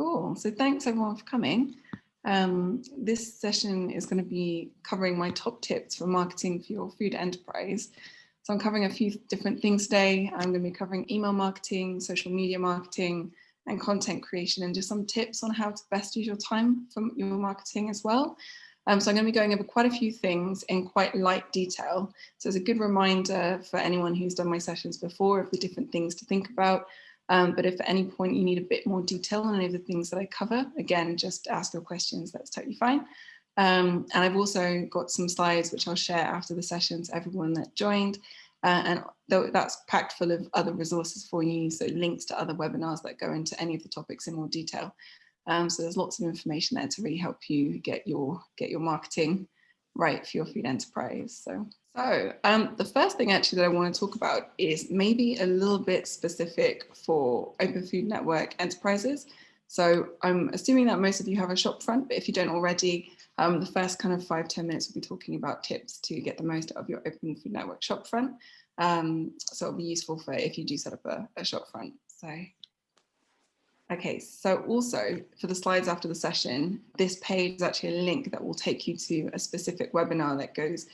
Cool. So thanks everyone for coming. Um, this session is going to be covering my top tips for marketing for your food enterprise. So I'm covering a few different things today. I'm going to be covering email marketing, social media marketing, and content creation, and just some tips on how to best use your time for your marketing as well. Um, so I'm going to be going over quite a few things in quite light detail. So it's a good reminder for anyone who's done my sessions before of the different things to think about um, but if at any point you need a bit more detail on any of the things that I cover, again, just ask your questions, that's totally fine. Um, and I've also got some slides which I'll share after the sessions, everyone that joined. Uh, and that's packed full of other resources for you, so links to other webinars that go into any of the topics in more detail. Um, so there's lots of information there to really help you get your get your marketing right for your food enterprise. So so um, the first thing actually that I want to talk about is maybe a little bit specific for Open Food Network enterprises. So I'm assuming that most of you have a shop front, but if you don't already, um, the first kind of five ten minutes we'll be talking about tips to get the most out of your Open Food Network shop front. Um, so it'll be useful for if you do set up a, a shop front. So Okay, so also for the slides after the session, this page is actually a link that will take you to a specific webinar that goes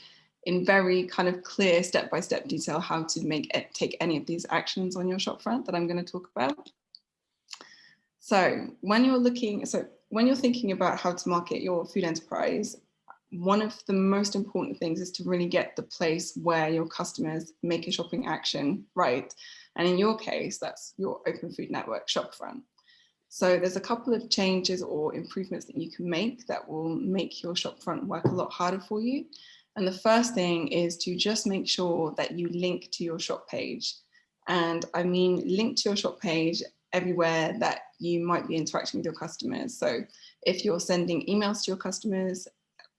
in very kind of clear step-by-step -step detail how to make it take any of these actions on your shop front that I'm going to talk about. So when you're looking, so when you're thinking about how to market your food enterprise, one of the most important things is to really get the place where your customers make a shopping action right. And in your case, that's your Open Food Network shopfront. So there's a couple of changes or improvements that you can make that will make your shopfront work a lot harder for you. And the first thing is to just make sure that you link to your shop page. And I mean, link to your shop page everywhere that you might be interacting with your customers. So if you're sending emails to your customers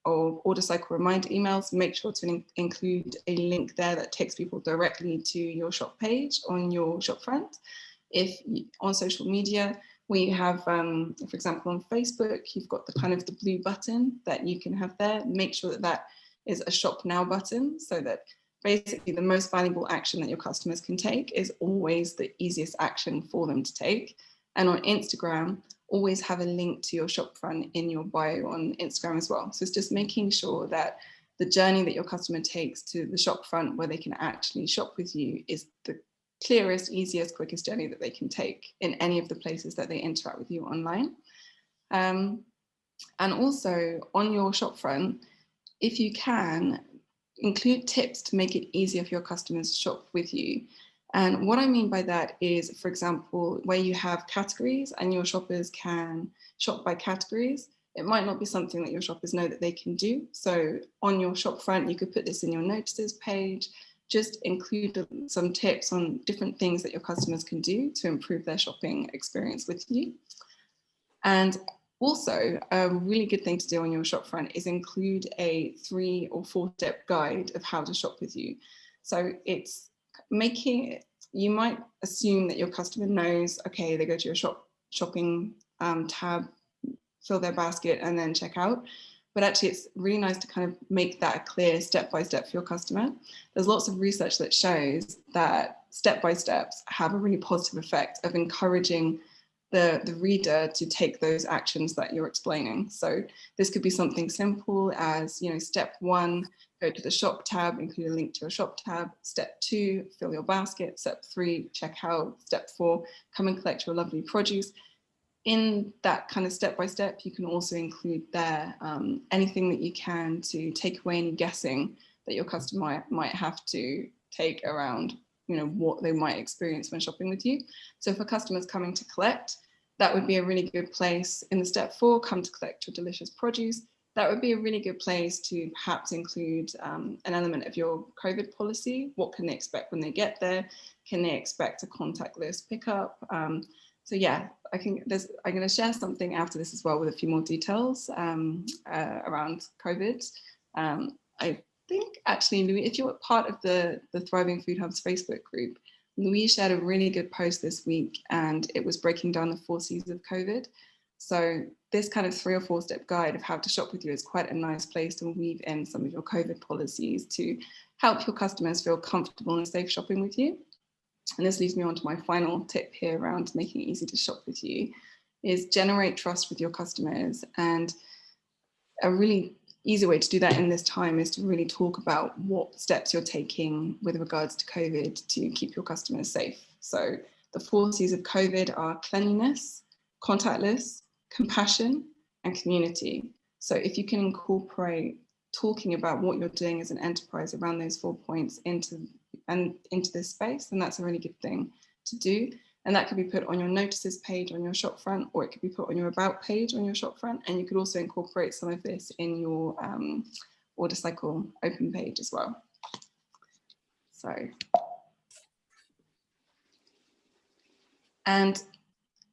or order cycle reminder emails, make sure to in include a link there that takes people directly to your shop page on your shop front. If on social media, we have, um, for example, on Facebook, you've got the kind of the blue button that you can have there. Make sure that that is a shop now button so that basically the most valuable action that your customers can take is always the easiest action for them to take. And on Instagram, always have a link to your shop front in your bio on Instagram as well. So it's just making sure that the journey that your customer takes to the shop front where they can actually shop with you is the clearest, easiest, quickest journey that they can take in any of the places that they interact with you online. Um, and also on your shop front, if you can, include tips to make it easier for your customers to shop with you. And what I mean by that is, for example, where you have categories and your shoppers can shop by categories, it might not be something that your shoppers know that they can do. So on your shop front, you could put this in your notices page, just include some tips on different things that your customers can do to improve their shopping experience with you. And also, a really good thing to do on your shop front is include a three or four step guide of how to shop with you. So it's making, you might assume that your customer knows, okay, they go to your shop shopping um, tab, fill their basket and then check out. But actually it's really nice to kind of make that a clear step by step for your customer. There's lots of research that shows that step by steps have a really positive effect of encouraging the, the reader to take those actions that you're explaining. So this could be something simple as, you know, step one, go to the shop tab, include a link to your shop tab. Step two, fill your basket. Step three, check out. Step four, come and collect your lovely produce. In that kind of step by step, you can also include there um, anything that you can to take away any guessing that your customer might have to take around you know, what they might experience when shopping with you. So for customers coming to collect, that would be a really good place in the step four, come to collect your delicious produce. That would be a really good place to perhaps include um, an element of your COVID policy. What can they expect when they get there? Can they expect a contactless pickup? Um, so yeah, I think there's, I'm going to share something after this as well with a few more details um, uh, around COVID. Um, I think actually, Louis, if you're part of the, the Thriving Food Hubs Facebook group, Louise shared a really good post this week and it was breaking down the four C's of COVID. So this kind of three or four step guide of how to shop with you is quite a nice place to weave in some of your COVID policies to help your customers feel comfortable and safe shopping with you. And this leads me on to my final tip here around making it easy to shop with you is generate trust with your customers. And a really easy way to do that in this time is to really talk about what steps you're taking with regards to COVID to keep your customers safe. So the four C's of COVID are cleanliness, contactless, compassion, and community. So if you can incorporate talking about what you're doing as an enterprise around those four points into and into this space, then that's a really good thing to do. And that could be put on your notices page on your shop front, or it could be put on your about page on your shop front. And you could also incorporate some of this in your um, order cycle open page as well. So, and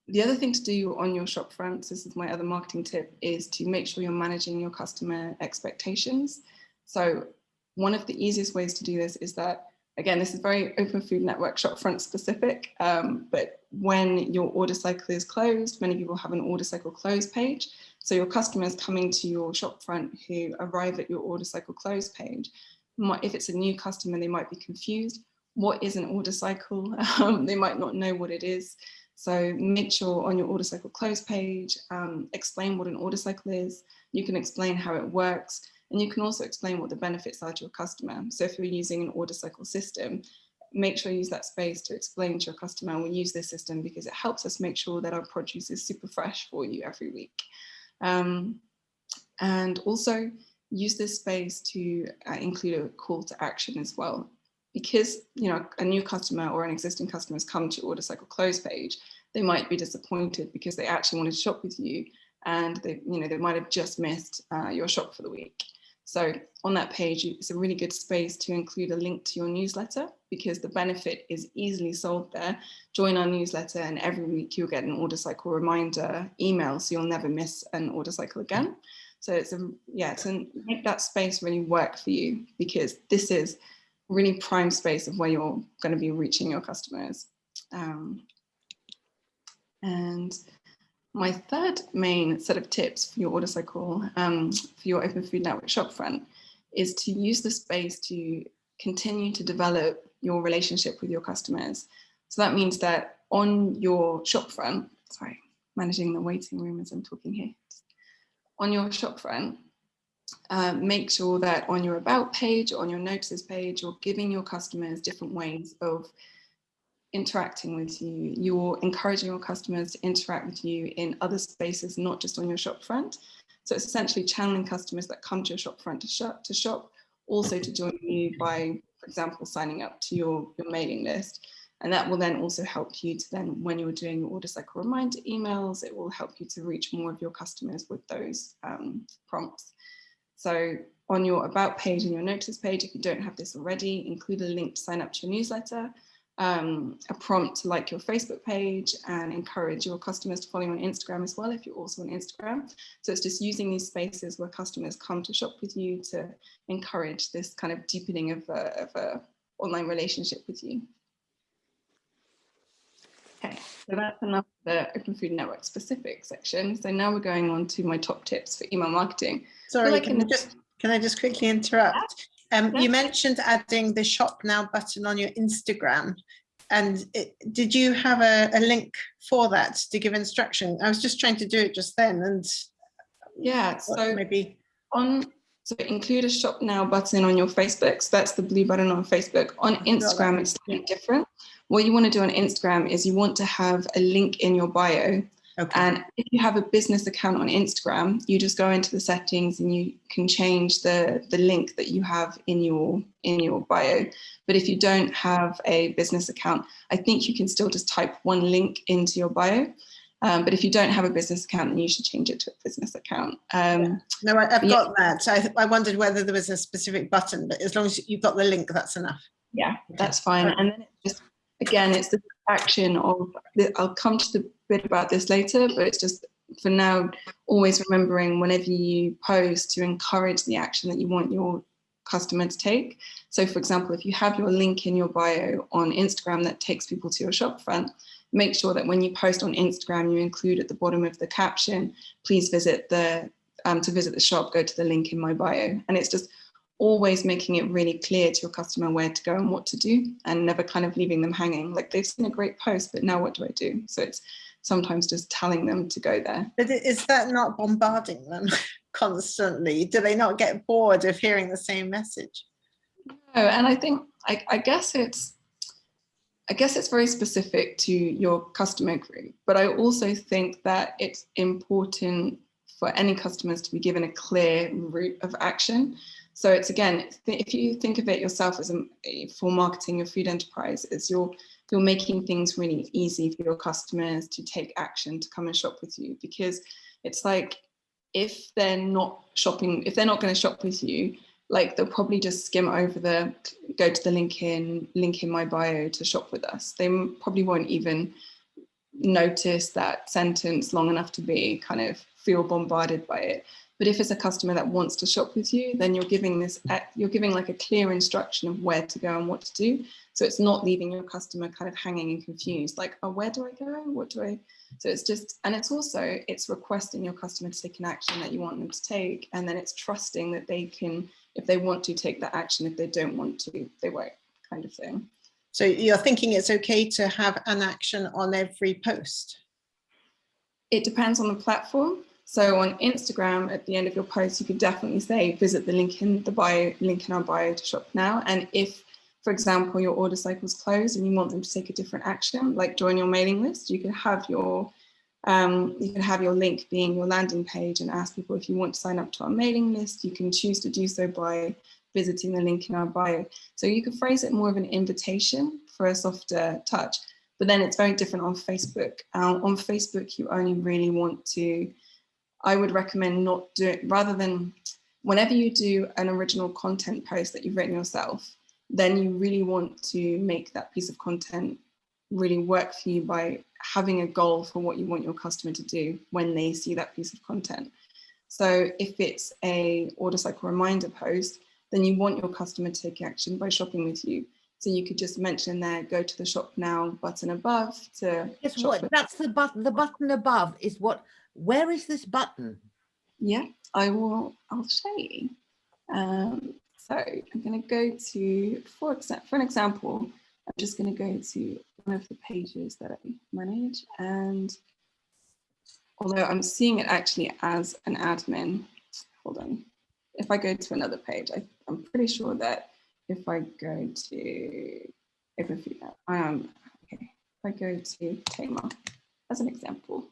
the other thing to do on your shop fronts, this is my other marketing tip, is to make sure you're managing your customer expectations. So one of the easiest ways to do this is that, again, this is very Open Food Network shopfront specific, um, but when your order cycle is closed, many people have an order cycle close page. So your customers coming to your shopfront who arrive at your order cycle close page, if it's a new customer, they might be confused. What is an order cycle? Um, they might not know what it is. So make sure on your order cycle close page, um, explain what an order cycle is. You can explain how it works, and you can also explain what the benefits are to your customer. So if you're using an order cycle system, make sure you use that space to explain to your customer, we use this system because it helps us make sure that our produce is super fresh for you every week. Um, and also use this space to uh, include a call to action as well because you know a new customer or an existing customer has come to order cycle close page, they might be disappointed because they actually wanted to shop with you and they, you know, they might have just missed uh, your shop for the week. So on that page, it's a really good space to include a link to your newsletter because the benefit is easily sold there. Join our newsletter and every week you'll get an order cycle reminder email so you'll never miss an order cycle again. So it's a, yeah, to make that space really work for you because this is really prime space of where you're going to be reaching your customers. Um, and my third main set of tips for your order cycle, um, for your Open Food Network shopfront, is to use the space to continue to develop your relationship with your customers. So that means that on your shopfront, sorry, managing the waiting room as I'm talking here, on your shopfront, um, make sure that on your about page, on your notices page, you're giving your customers different ways of interacting with you. You're encouraging your customers to interact with you in other spaces, not just on your shop front. So it's essentially channeling customers that come to your shop front to shop, to shop also to join you by, for example, signing up to your, your mailing list. And that will then also help you to then, when you're doing your order cycle reminder emails, it will help you to reach more of your customers with those um, prompts. So on your about page and your notice page, if you don't have this already, include a link to sign up to your newsletter, um, a prompt to like your Facebook page and encourage your customers to follow you on Instagram as well if you're also on Instagram. So it's just using these spaces where customers come to shop with you to encourage this kind of deepening of a, of a online relationship with you. Okay, so that's enough of the Open Food Network specific section. So now we're going on to my top tips for email marketing. Sorry, so can, I just, can I just quickly interrupt? Um, yeah. You mentioned adding the shop now button on your Instagram. And it, did you have a, a, link for that to give instruction? I was just trying to do it just then and yeah, so maybe on so include a shop now button on your Facebook. So that's the blue button on Facebook. On Instagram, it's different. What you want to do on Instagram is you want to have a link in your bio Okay. And if you have a business account on Instagram, you just go into the settings and you can change the, the link that you have in your in your bio. But if you don't have a business account, I think you can still just type one link into your bio. Um, but if you don't have a business account, then you should change it to a business account. Um, yeah. No, I, have yeah. got that. So I, I, wondered whether there was a specific button, but as long as you've got the link, that's enough. Yeah, that's fine. And then it's just, again, it's the action of, I'll come to the bit about this later, but it's just for now, always remembering whenever you post to encourage the action that you want your customer to take. So for example, if you have your link in your bio on Instagram that takes people to your shopfront, make sure that when you post on Instagram, you include at the bottom of the caption, please visit the, um, to visit the shop, go to the link in my bio. And it's just always making it really clear to your customer where to go and what to do and never kind of leaving them hanging. Like they've seen a great post, but now what do I do? So it's sometimes just telling them to go there. But is that not bombarding them constantly? Do they not get bored of hearing the same message? No, and I think I, I guess it's I guess it's very specific to your customer group, but I also think that it's important for any customers to be given a clear route of action. So it's again, if you think of it yourself as a, for marketing your food enterprise, it's you're you're making things really easy for your customers to take action to come and shop with you. Because it's like if they're not shopping, if they're not going to shop with you, like they'll probably just skim over the go to the link in link in my bio to shop with us. They probably won't even notice that sentence long enough to be kind of feel bombarded by it but if it's a customer that wants to shop with you then you're giving this you're giving like a clear instruction of where to go and what to do so it's not leaving your customer kind of hanging and confused like oh where do i go what do i so it's just, and it's also, it's requesting your customer to take an action that you want them to take. And then it's trusting that they can, if they want to take that action, if they don't want to, they won't kind of thing. So you're thinking it's okay to have an action on every post? It depends on the platform. So on Instagram, at the end of your post, you could definitely say, visit the link in the bio, link in our bio to shop now. And if, for example, your order cycle is closed and you want them to take a different action, like join your mailing list, you could have your um, you can have your link being your landing page and ask people if you want to sign up to our mailing list. You can choose to do so by visiting the link in our bio. So you could phrase it more of an invitation for a softer touch, but then it's very different on Facebook. Uh, on Facebook, you only really want to, I would recommend not do it rather than whenever you do an original content post that you've written yourself, then you really want to make that piece of content really work for you by having a goal for what you want your customer to do when they see that piece of content. So if it's a order cycle reminder post, then you want your customer to take action by shopping with you. So you could just mention there, go to the shop now button above to Guess what? That's the button. The button above is what? Where is this button? Yeah, I will, I'll show you. Um, so I'm going to go to, for, for an example, I'm just going to go to one of the pages that I manage. And although I'm seeing it actually as an admin, hold on. If I go to another page, I, I'm pretty sure that if I go to Net, um, okay, if I go to Tamar as an example,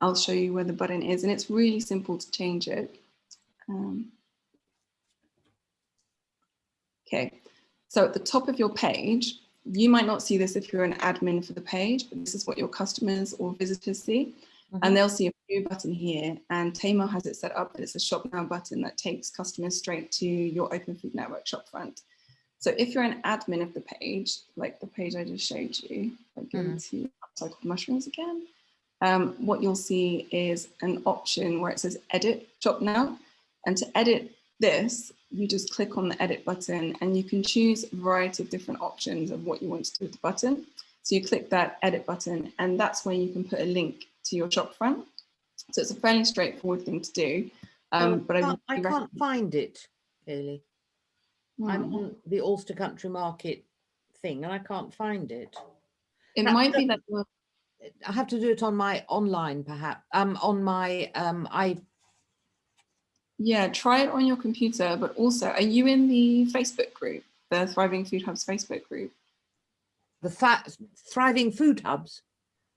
I'll show you where the button is and it's really simple to change it. Um, okay, so at the top of your page, you might not see this if you're an admin for the page, but this is what your customers or visitors see. And they'll see a new button here and Tamar has it set up that it's a shop now button that takes customers straight to your Open Food Network shop front. So if you're an admin of the page, like the page I just showed you, I go to upcycled mushrooms again, um, what you'll see is an option where it says edit shop now. And to edit this, you just click on the edit button and you can choose a variety of different options of what you want to do with the button. So you click that edit button and that's where you can put a link to your shop front. So it's a fairly straightforward thing to do. Um, Oh, but I, can't- I really can't find it, Haley. I'm on the Ulster Country Market thing and I can't find it. it that- might be that- I have to do it on my online, perhaps. Um, on my um, I Yeah, try it on your computer, but also, are you in the Facebook group, the Thriving Food Hubs Facebook group? the fat thriving food hubs.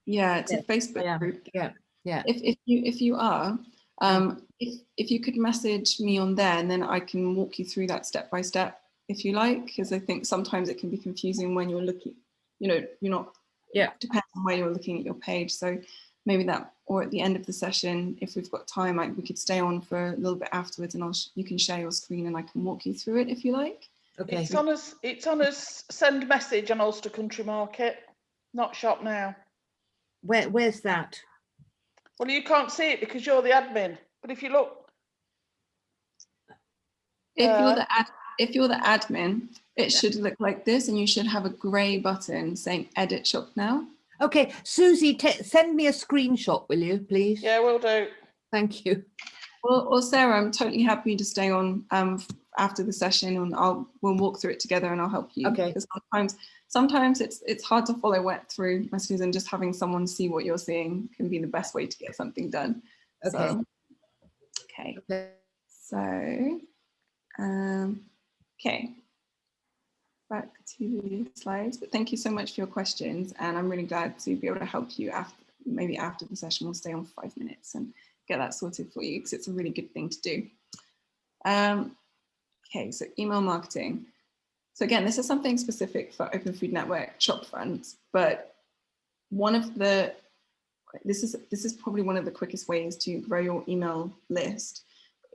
Yeah, it's a Facebook yeah, group. yeah, yeah. If, if you if you are, um, if if you could message me on there, and then I can walk you through that step by step, if you like, because I think sometimes it can be confusing when you're looking, you know, you're not. Yeah. Depends on where you're looking at your page. So maybe that, or at the end of the session, if we've got time, like we could stay on for a little bit afterwards, and I'll sh- you can share your screen, and I can walk you through it if you like. Okay. It's on us, it's on us, send message on Ulster Country Market, not shop now. Where where's that? Well, you can't see it because you're the admin, but if you look, If Uh, you're the ad, if you're the admin, it should look like this, and you should have a grey button saying "Edit Shop Now." Okay, Susie, send me a screenshot, will you, please? Yeah, will do. Thank you. Well, or Sarah, I'm totally happy to stay on um, after the session and I'll, we'll walk through it together and I'll help you. Okay. Because sometimes, sometimes it's, it's hard to follow wet through messages and just having someone see what you're seeing can be the best way to get something done. Okay. So, okay. Okay. So, um, okay. Back to the slides, but thank you so much for your questions. And I'm really glad to be able to help you after, maybe after the session, we'll stay on five minutes and get that sorted for you because it's a really good thing to do. Um, okay, so email marketing. So again, this is something specific for Open Food Network shop fronts, but one of the, this is, this is probably one of the quickest ways to grow your email list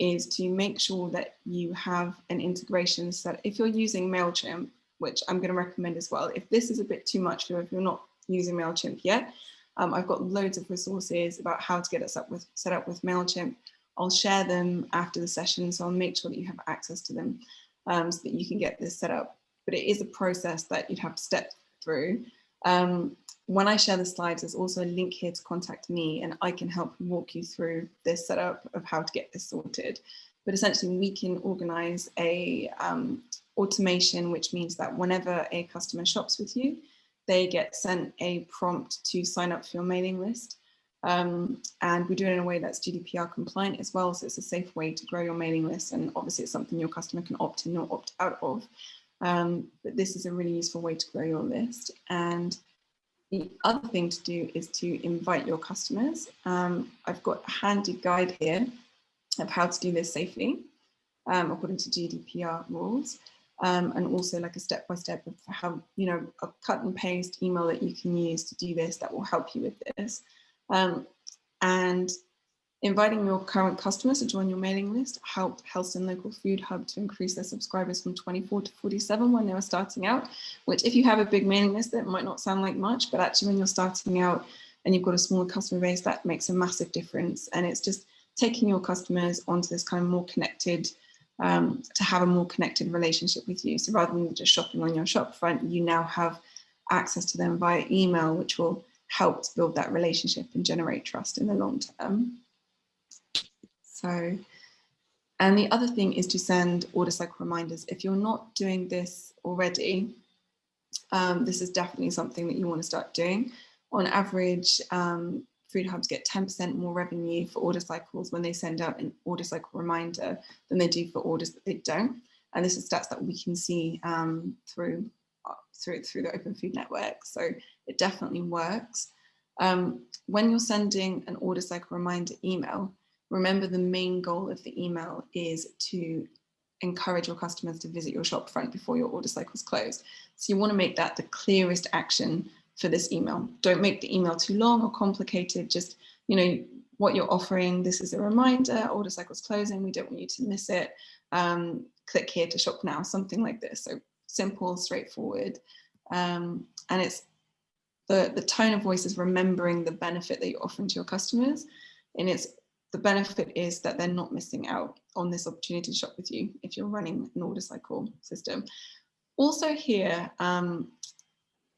is to make sure that you have an integration set. If you're using MailChimp, which I'm going to recommend as well, if this is a bit too much for if you're not using MailChimp yet, um, I've got loads of resources about how to get us up with set up with MailChimp. I'll share them after the session, so I'll make sure that you have access to them um, so that you can get this set up. But it is a process that you'd have to step through. Um, when I share the slides, there's also a link here to contact me and I can help walk you through this setup of how to get this sorted. But essentially we can organize a um, automation, which means that whenever a customer shops with you, they get sent a prompt to sign up for your mailing list. Um, and we do it in a way that's GDPR compliant as well. So it's a safe way to grow your mailing list. And obviously it's something your customer can opt in or opt out of. Um, but this is a really useful way to grow your list. And the other thing to do is to invite your customers. Um, I've got a handy guide here of how to do this safely um, according to GDPR rules. Um, and also like a step-by-step of how, you know, a cut and paste email that you can use to do this that will help you with this. Um, and inviting your current customers to join your mailing list helped Helston Local Food Hub to increase their subscribers from 24 to 47 when they were starting out, which if you have a big mailing list, that might not sound like much, but actually when you're starting out and you've got a smaller customer base, that makes a massive difference. And it's just taking your customers onto this kind of more connected um, to have a more connected relationship with you. So rather than just shopping on your shop front, you now have access to them via email, which will help to build that relationship and generate trust in the long term. So, and the other thing is to send order cycle reminders. If you're not doing this already, um, this is definitely something that you want to start doing. On average, um, food hubs get 10% more revenue for order cycles when they send out an order cycle reminder than they do for orders that they don't. And this is stats that we can see um, through, through, through the Open Food Network. So it definitely works. Um, when you're sending an order cycle reminder email, remember the main goal of the email is to encourage your customers to visit your shop front before your order cycles close. So you want to make that the clearest action for this email. Don't make the email too long or complicated. Just, you know, what you're offering. This is a reminder, order cycle's closing. We don't want you to miss it. Um, click here to shop now, something like this. So simple, straightforward. Um, and it's the, the tone of voice is remembering the benefit that you're offering to your customers. And it's the benefit is that they're not missing out on this opportunity to shop with you if you're running an order cycle system. Also here, um,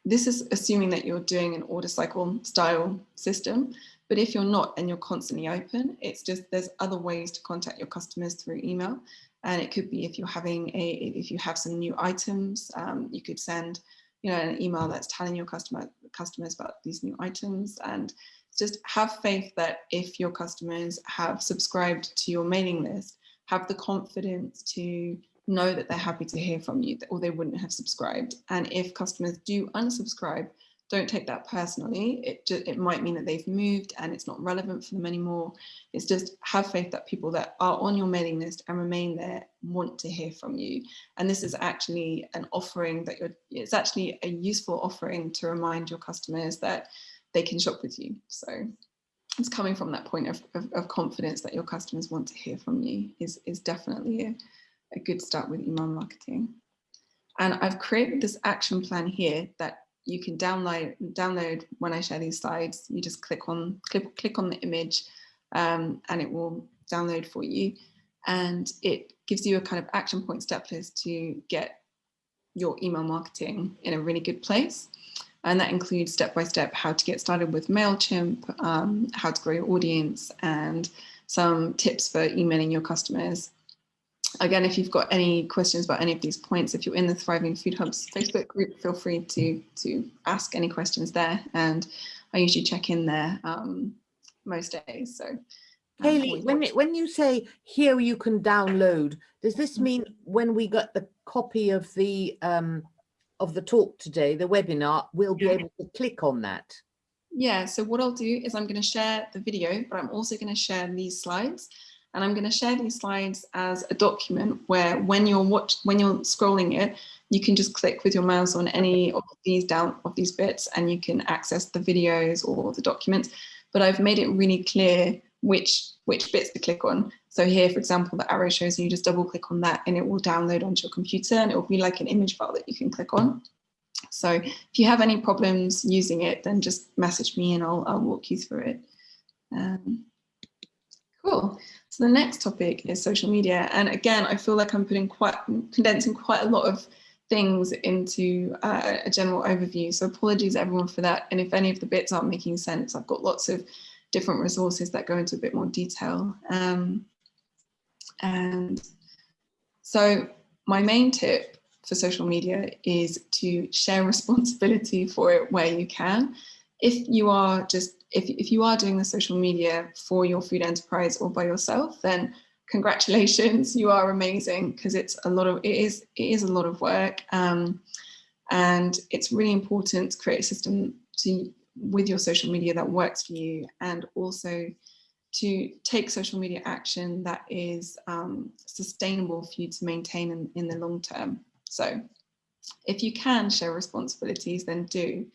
this is assuming that you're doing an order cycle style system, but if you're not and you're constantly open, it's just there's other ways to contact your customers through email. And it could be if you're having a, if you have some new items, um, you could send, you know, an email that's telling your customer customers about these new items and just have faith that if your customers have subscribed to your mailing list, have the confidence to know that they're happy to hear from you or they wouldn't have subscribed. And if customers do unsubscribe, don't take that personally. It, just, it might mean that they've moved and it's not relevant for them anymore. It's just have faith that people that are on your mailing list and remain there want to hear from you. And this is actually an offering that you're, it's actually a useful offering to remind your customers that they can shop with you. So it's coming from that point of, of, of confidence that your customers want to hear from you is, is definitely a, a good start with email marketing. And I've created this action plan here that you can download download when I share these slides. You just click on click, click on the image um, and it will download for you. And it gives you a kind of action point step list to get your email marketing in a really good place. And that includes step-by-step how to get started with MailChimp, um, how to grow your audience, and some tips for emailing your customers. Again, if you've got any questions about any of these points, if you're in the Thriving Food Hubs Facebook group, feel free to, to ask any questions there. And I usually check in there um, most days. So um, Haley, when, it- when you say here you can download, does this Mm. mean when we got the copy of the, um, of the talk today, the webinar, we'll be able to click on that? Yeah, so what I'll do is I'm going to share the video, but I'm also going to share these slides. And I'm going to share these slides as a document where when you're watch when you're scrolling it, you can just click with your mouse on any of these down of these bits and you can access the videos or the documents. But I've made it really clear which which bits to click on. So here, for example, the arrow shows you just double click on that and it will download onto your computer and it will be like an image file that you can click on. So if you have any problems using it, then just message me and I'll, I'll walk you through it. Um, cool. So the next topic is social media. And again, I feel like I'm putting quite, condensing quite a lot of things into uh, a general overview. So apologies everyone for that. And if any of the bits aren't making sense, I've got lots of different resources that go into a bit more detail. Um, and so my main tip for social media is to share responsibility for it where you can. If you are just, if, if you are doing the social media for your food enterprise or by yourself, then congratulations, you are amazing because it's a lot of, it is, it is a lot of work. Um, and it's really important to create a system to, with your social media that works for you and also to take social media action that is um, sustainable for you to maintain in, in the long term. So if you can share responsibilities, then do.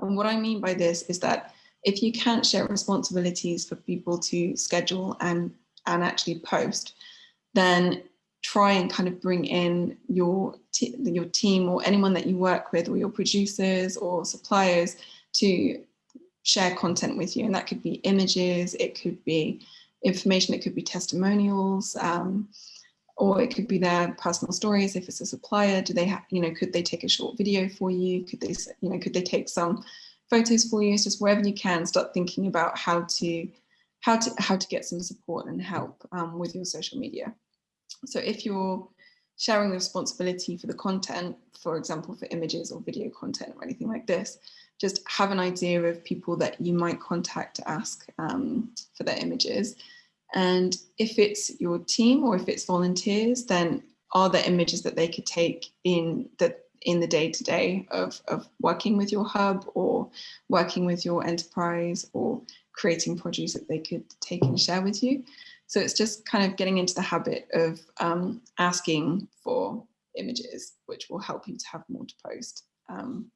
And what I mean by this is that if you can't share responsibilities for people to schedule and, and actually post, then try and kind of bring in your, your team or anyone that you work with or your producers or suppliers to share content with you. And that could be images, it could be information, it could be testimonials, um, or it could be their personal stories. If it's a supplier, do they have, you know, could they take a short video for you? Could they, you know, could they take some photos for you? It's just wherever you can, start thinking about how to, how to, how to get some support and help um, with your social media. So if you're sharing the responsibility for the content, for example, for images or video content or anything like this, just have an idea of people that you might contact to ask um, for their images. And if it's your team or if it's volunteers, then are there images that they could take in the in the day-to-day of, of working with your hub or working with your enterprise or creating produce that they could take and share with you. So it's just kind of getting into the habit of um, asking for images, which will help you to have more to post. Um,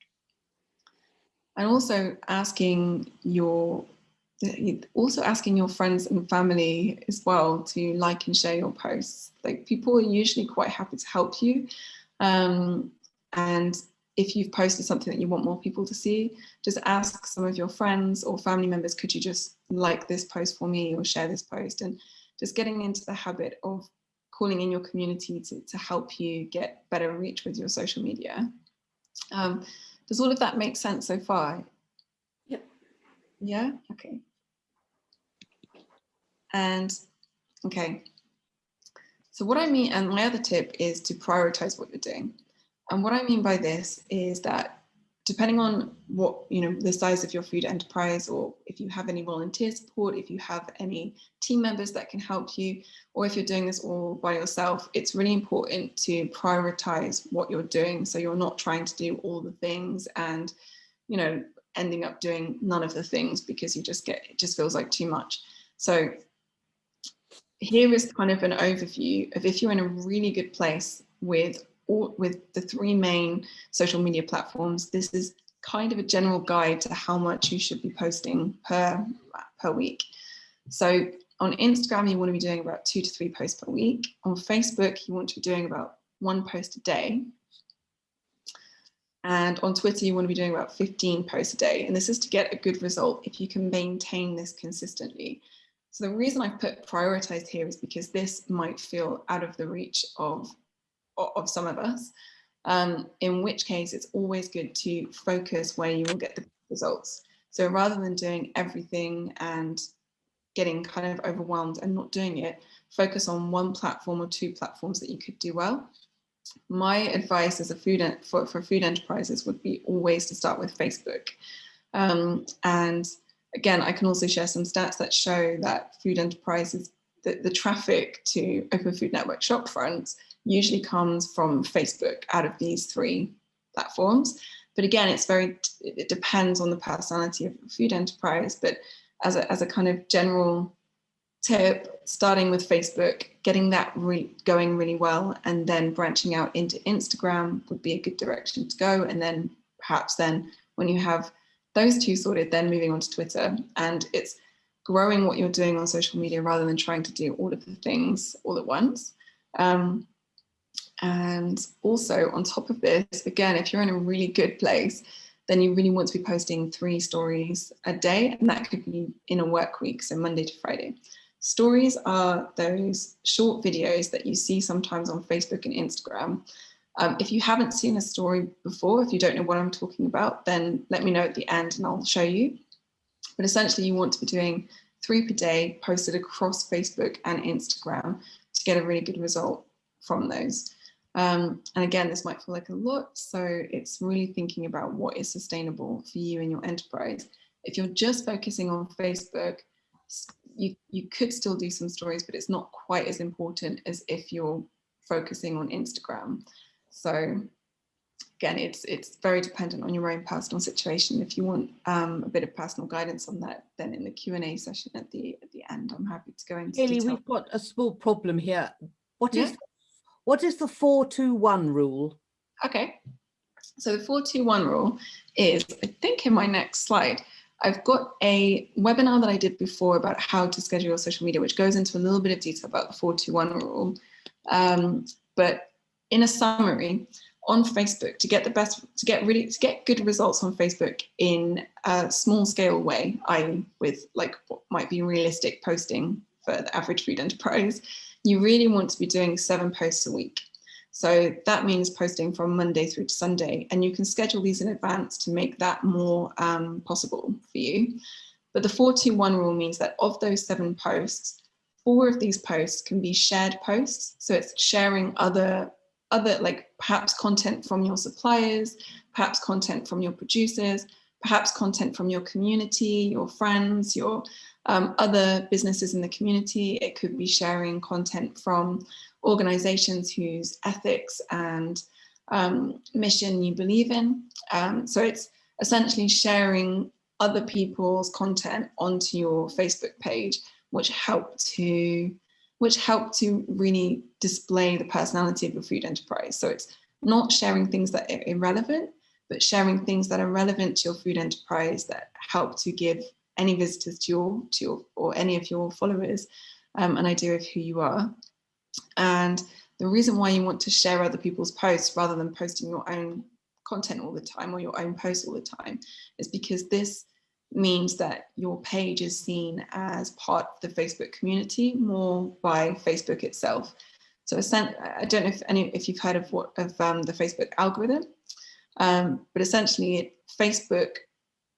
and also asking your also asking your friends and family as well to like and share your posts. Like people are usually quite happy to help you. Um, and if you've posted something that you want more people to see, just ask some of your friends or family members, could you just like this post for me or share this post? And just getting into the habit of calling in your community to, to help you get better reach with your social media. Um, does all of that make sense so far? Yep. Yeah, okay. And okay, so what I mean, and my other tip is to prioritize what you're doing. And what I mean by this is that depending on what, you know, the size of your food enterprise, or if you have any volunteer support, if you have any team members that can help you, or if you're doing this all by yourself, it's really important to prioritize what you're doing. So you're not trying to do all the things and, you know, ending up doing none of the things because you just get, it just feels like too much. So here is kind of an overview of if you're in a really good place with all, with the three main social media platforms, this is kind of a general guide to how much you should be posting per, per week. So on Instagram, you want to be doing about two to three posts per week. On Facebook, you want to be doing about one post a day. And on Twitter, you want to be doing about 15 posts a day. And this is to get a good result if you can maintain this consistently. So the reason I put prioritized here is because this might feel out of the reach of, of some of us. um, in which case it's always good to focus where you will get the results. So rather than doing everything and getting kind of overwhelmed and not doing it, focus on one platform or two platforms that you could do well. My advice as a food for, for food enterprises would be always to start with Facebook. Um, and again, I can also share some stats that show that food enterprises, the, the traffic to Open Food Network shop fronts usually comes from Facebook out of these three platforms. But again, it's very, it depends on the personality of food enterprise. But as a, as a kind of general tip, starting with Facebook, getting that re going really well, and then branching out into Instagram would be a good direction to go. And then perhaps then when you have those two sorted, then moving on to Twitter. And it's growing what you're doing on social media rather than trying to do all of the things all at once. Um, and also on top of this, again, if you're in a really good place, then you really want to be posting three stories a day, and that could be in a work week, so Monday to Friday. Stories are those short videos that you see sometimes on Facebook and Instagram. Um, if you haven't seen a story before, if you don't know what I'm talking about, then let me know at the end and I'll show you. But essentially you want to be doing three per day posted across Facebook and Instagram to get a really good result from those. Um, and again, this might feel like a lot, so it's really thinking about what is sustainable for you and your enterprise. If you're just focusing on Facebook, you, you could still do some stories, but it's not quite as important as if you're focusing on Instagram. So again, it's it's very dependent on your own personal situation. If you want um, a bit of personal guidance on that, then in the Q&A session at the at the end, I'm happy to go into Haley, we've got a small problem here. What is Yeah. what is the four two one rule? Okay, so the 421 rule is, I think in my next slide, I've got a webinar that I did before about how to schedule your social media, which goes into a little bit of detail about the 421 rule. Um, but in a summary, on Facebook, to get the best, to get really, to get good results on Facebook in a small scale way, i.e. with like what might be realistic posting for the average food enterprise, you really want to be doing seven posts a week. So that means posting from Monday through to Sunday, and you can schedule these in advance to make that more um, possible for you. But the 421 rule means that of those seven posts, four of these posts can be shared posts. So it's sharing other, other like perhaps content from your suppliers, perhaps content from your producers, perhaps content from your community, your friends, your um, other businesses in the community. It could be sharing content from organizations whose ethics and um, mission you believe in. Um, so it's essentially sharing other people's content onto your Facebook page, which help to which help to really display the personality of your food enterprise. So it's not sharing things that are irrelevant, but sharing things that are relevant to your food enterprise that help to give any visitors to your, to your or any of your followers um, an idea of who you are. And the reason why you want to share other people's posts rather than posting your own content all the time or your own posts all the time is because this means that your page is seen as part of the Facebook community more by Facebook itself. So I don't know if any if you've heard of what of um, the Facebook algorithm, um, but essentially it, Facebook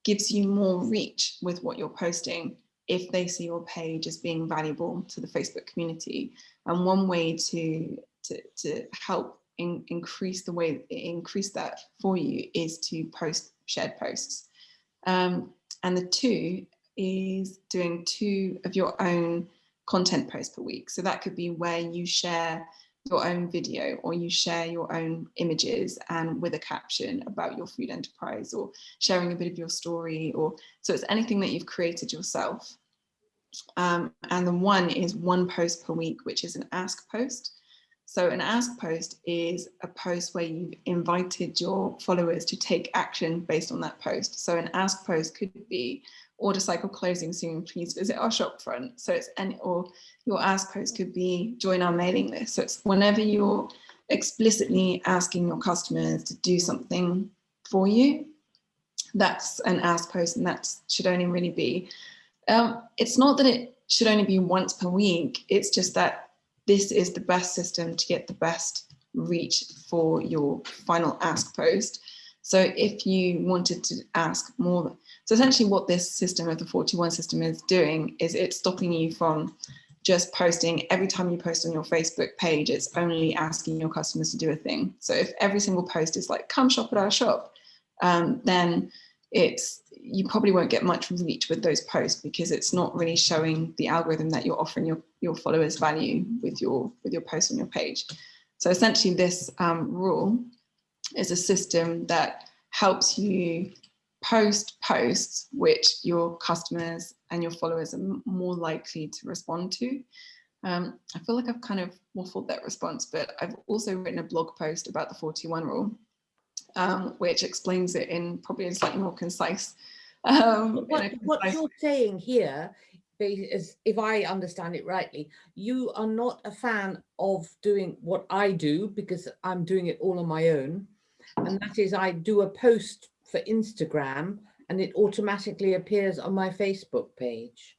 gives you more reach with what you're posting if they see your page as being valuable to the Facebook community. And one way to, to, to help in, increase the way, increase that for you is to post shared posts. Um, and the two is doing two of your own content posts per week. So that could be where you share your own video or you share your own images and with a caption about your food enterprise or sharing a bit of your story or so it's anything that you've created yourself. Um, and the one is one post per week, which is an ask post. So an ask post is a post where you've invited your followers to take action based on that post. So an ask post could be order cycle closing soon, please visit our shop front. So it's any, or your ask post could be join our mailing list. So it's whenever you're explicitly asking your customers to do something for you, that's an ask post and that should only really be. Um, it's not that it should only be once per week, it's just that this is the best system to get the best reach for your final ask post. So if you wanted to ask more, so essentially what this system of the 41 system is doing is it's stopping you from just posting every time you post on your Facebook page, it's only asking your customers to do a thing. So if every single post is like, come shop at our shop, um, then it's you probably won't get much reach with those posts because it's not really showing the algorithm that you're offering your, your followers value with your with your post on your page. So essentially this um, rule is a system that helps you post posts which your customers and your followers are more likely to respond to. Um, I feel like I've kind of waffled that response, but I've also written a blog post about the 41 rule, um, which explains it in probably a slightly more concise. Um, what, what concise you're saying here is, if I understand it rightly, you are not a fan of doing what I do because I'm doing it all on my own. And that is I do a post for Instagram and it automatically appears on my Facebook page.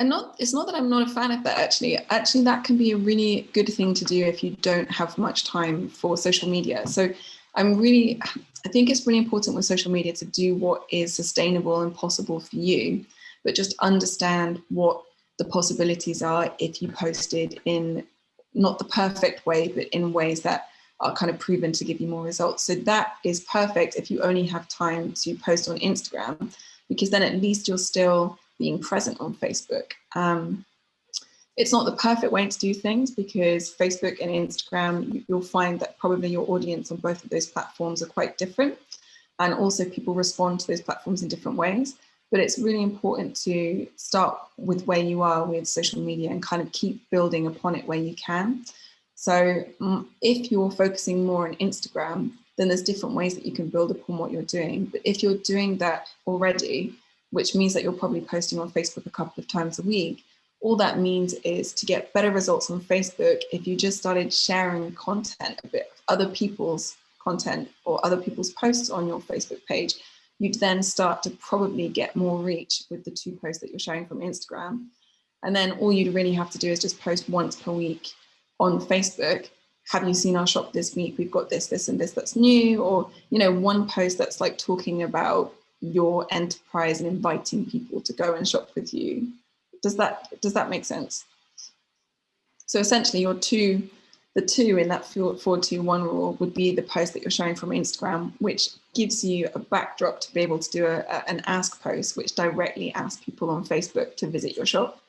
And not, it's not that I'm not a fan of that actually. Actually, that can be a really good thing to do if you don't have much time for social media. So I'm really, I think it's really important with social media to do what is sustainable and possible for you, but just understand what the possibilities are if you posted in not the perfect way, but in ways that are kind of proven to give you more results. So that is perfect if you only have time to post on Instagram, because then at least you're still being present on Facebook. Um, it's not the perfect way to do things because Facebook and Instagram, you'll find that probably your audience on both of those platforms are quite different. And also people respond to those platforms in different ways. But it's really important to start with where you are with social media and kind of keep building upon it where you can. So mm, if you're focusing more on Instagram, then there's different ways that you can build upon what you're doing. But if you're doing that already, which means that you're probably posting on Facebook a couple of times a week, all that means is to get better results on Facebook, if you just started sharing content a bit, other people's content or other people's posts on your Facebook page, you'd then start to probably get more reach with the two posts that you're sharing from Instagram. And then all you'd really have to do is just post once per week on Facebook, have you seen our shop this week? We've got this, this, and this that's new, or you know, one post that's like talking about your enterprise and inviting people to go and shop with you. Does that does that make sense? So essentially, your two, the two in that four two one rule would be the post that you're showing from Instagram, which gives you a backdrop to be able to do a, a, an ask post, which directly asks people on Facebook to visit your shop.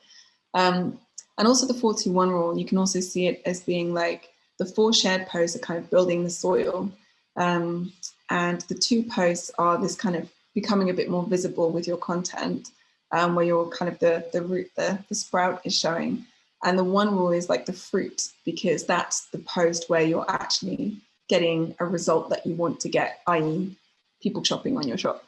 Um, and also the 41 rule, you can also see it as being like the four shared posts are kind of building the soil. Um, and the two posts are this kind of becoming a bit more visible with your content, um, where you're kind of the, the root, the, the sprout is showing. And the one rule is like the fruit, because that's the post where you're actually getting a result that you want to get, i.e. people shopping on your shop.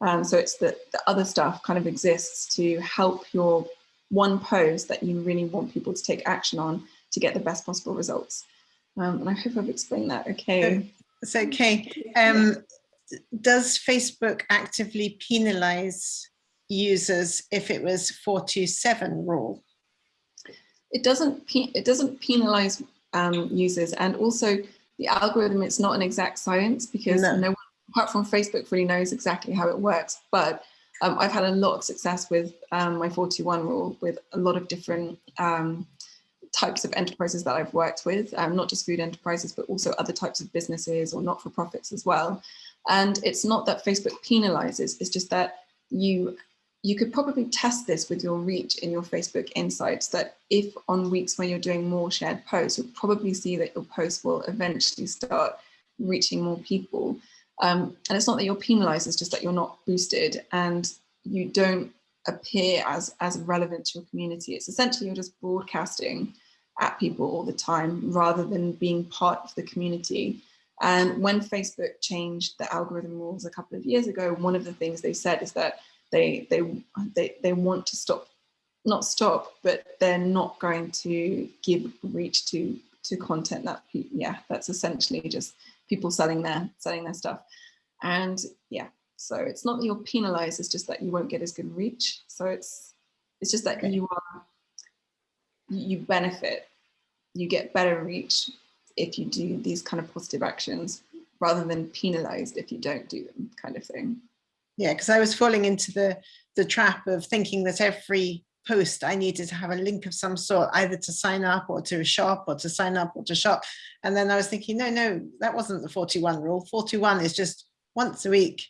Um, so it's the, the other stuff kind of exists to help your one post that you really want people to take action on to get the best possible results. Um, and I hope I've explained that okay. It's okay. Um, does Facebook actively penalize users if it was 427 rule? It doesn't, it doesn't penalize um, users and also the algorithm, it's not an exact science because no. no one apart from Facebook really knows exactly how it works, but um, I've had a lot of success with um, my 41 rule with a lot of different um, types of enterprises that I've worked with, um, not just food enterprises, but also other types of businesses or not-for-profits as well. And it's not that Facebook penalizes, it's just that you you could probably test this with your reach in your Facebook insights that if on weeks when you're doing more shared posts, you'll probably see that your post will eventually start reaching more people. Um, and it's not that you're penalized, it's just that you're not boosted and you don't appear as, as relevant to your community. It's essentially you're just broadcasting at people all the time rather than being part of the community. And when Facebook changed the algorithm rules a couple of years ago, one of the things they said is that they they they, they want to stop, not stop, but they're not going to give reach to to content that yeah, that's essentially just people selling their selling their stuff. And yeah, so it's not that you're penalized, it's just that you won't get as good reach. So it's it's just that okay. you are you benefit, you get better reach if you do these kind of positive actions rather than penalized if you don't do them kind of thing. Yeah, because I was falling into the the trap of thinking that every post I needed to have a link of some sort, either to sign up or to a shop or to sign up or to shop. And then I was thinking, no, no, that wasn't the 41 rule. 41 is just once a week.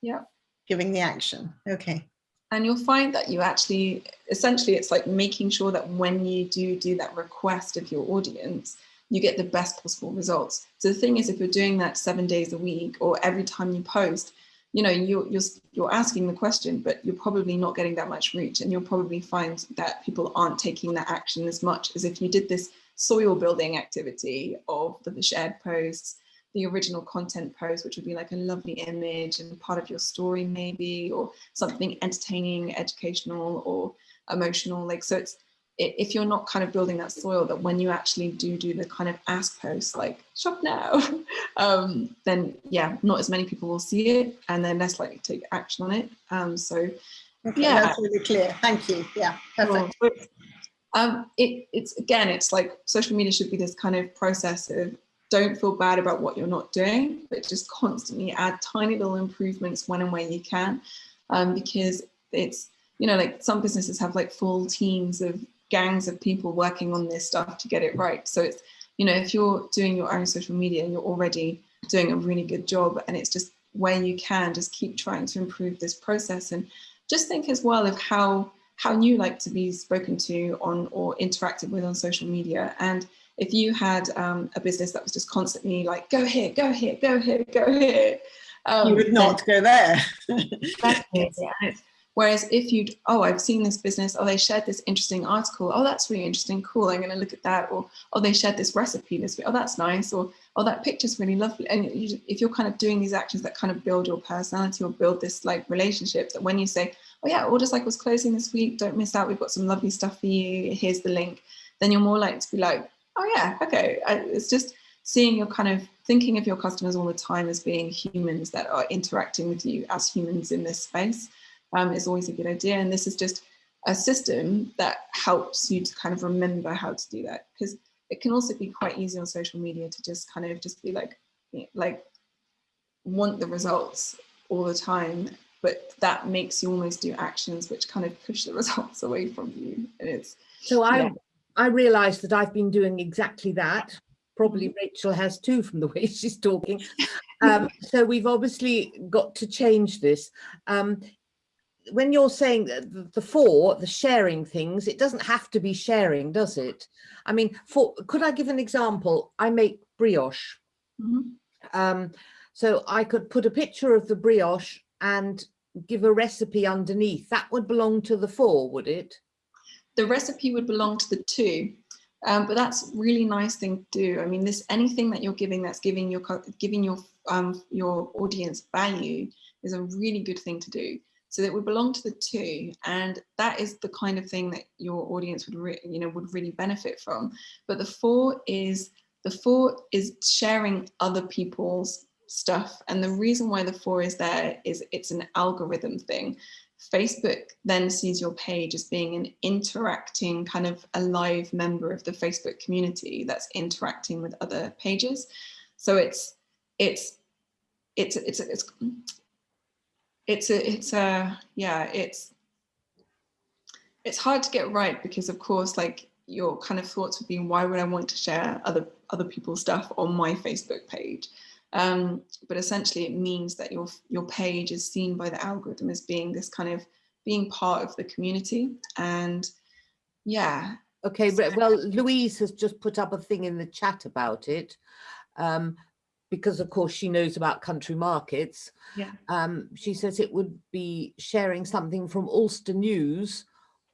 Yeah. Giving the action. Okay. And you'll find that you actually, essentially, it's like making sure that when you do do that request of your audience, you get the best possible results. So the thing is, if you're doing that seven days a week or every time you post, you know, you're, you're, you're asking the question, but you're probably not getting that much reach. And you'll probably find that people aren't taking that action as much as if you did this soil building activity of the shared posts, the original content post, which would be like a lovely image and part of your story maybe, or something entertaining, educational or emotional. Like, so it's, if you're not kind of building that soil that when you actually do do the kind of ask posts like shop now um, then yeah not as many people will see it and they're less likely to take action on it. Um, so okay, yeah. that's really clear. Thank you. Yeah perfect. Um, it, it's again it's like social media should be this kind of process of don't feel bad about what you're not doing but just constantly add tiny little improvements when and where you can. Um, because it's you know like some businesses have like full teams of gangs of people working on this stuff to get it right. So it's, you know, if you're doing your own social media and you're already doing a really good job and it's just where you can just keep trying to improve this process and just think as well of how how you like to be spoken to on or interacted with on social media and if you had um, a business that was just constantly like go here go here go here go here um, you would not go there exactly, yeah. Whereas if you'd, oh, I've seen this business, oh, they shared this interesting article, oh, that's really interesting, cool, I'm going to look at that. Or, oh, they shared this recipe this week, oh, that's nice. Or, oh, that picture's really lovely. And you, if you're kind of doing these actions that kind of build your personality or build this like relationship, that when you say, oh yeah, Order Cycle's closing this week, don't miss out, we've got some lovely stuff for you, here's the link, then you're more likely to be like, oh yeah, okay. I, it's just seeing your kind of thinking of your customers all the time as being humans that are interacting with you as humans in this space um, is always a good idea. And this is just a system that helps you to kind of remember how to do that because it can also be quite easy on social media to just kind of just be like, like want the results all the time, but that makes you almost do actions which kind of push the results away from you. And it's so I yeah. I realized that I've been doing exactly that. Probably mm-hmm. Rachel has too from the way she's talking. Um, so we've obviously got to change this. Um, when you're saying the, the four, the sharing things, it doesn't have to be sharing, does it? I mean, for could I give an example? I make brioche. Mm -hmm. um, so I could put a picture of the brioche and give a recipe underneath. That would belong to the four, would it? The recipe would belong to the two. Um, but that's really nice thing to do. I mean, this anything that you're giving that's giving your giving your um, your audience value is a really good thing to do so that we belong to the two and that is the kind of thing that your audience would you know would really benefit from but the four is the four is sharing other people's stuff and the reason why the four is there is it's an algorithm thing Facebook then sees your page as being an interacting kind of a live member of the Facebook community that's interacting with other pages. So it's it's it's it's it's it's a it's a yeah it's it's hard to get right because of course like your kind of thoughts would be why would I want to share other other people's stuff on my Facebook page? Um, but essentially it means that your your page is seen by the algorithm as being this kind of being part of the community. And yeah. Okay well Louise has just put up a thing in the chat about it. Um, because of course she knows about country markets. Yeah. Um, she says it would be sharing something from Ulster News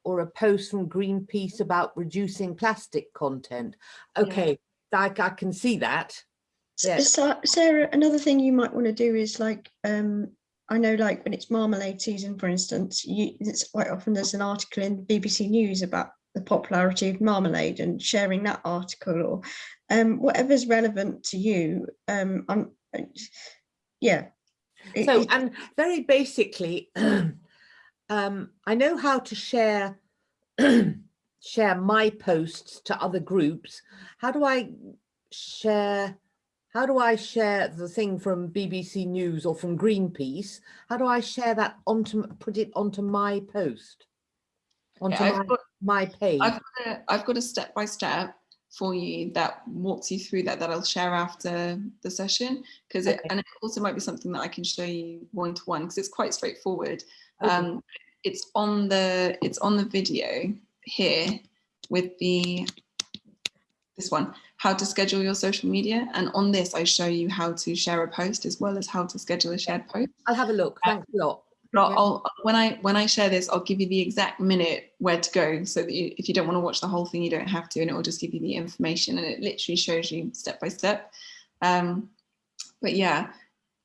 or a post from Greenpeace about reducing plastic content. Okay, yeah. I, I can see that. Yeah. So, Sarah, another thing you might want to do is like, um, I know like when it's marmalade season, for instance, you, it's quite often there's an article in BBC News about the popularity of marmalade and sharing that article or um, whatever's relevant to you. Um, I'm, yeah. So, it, and very basically, um, I know how to share share my posts to other groups. How do I share, how do I share the thing from BBC News or from Greenpeace? How do I share that onto, put it onto my post? Onto Yeah, my, I've got, my page? I've got a, I've got a step by step for you that walks you through that that I'll share after the session because it Okay. and it also might be something that I can show you one to one because it's quite straightforward. Okay. Um, it's on the it's on the video here with the this one how to schedule your social media and on this I show you how to share a post as well as how to schedule a shared post. I'll have a look. Thanks a lot. But I'll, Yeah. I'll- when I when I share this, I'll give you the exact minute where to go, so that you, if you don't want to watch the whole thing, you don't have to, and it will just give you the information, and it literally shows you step by step. Um, but yeah,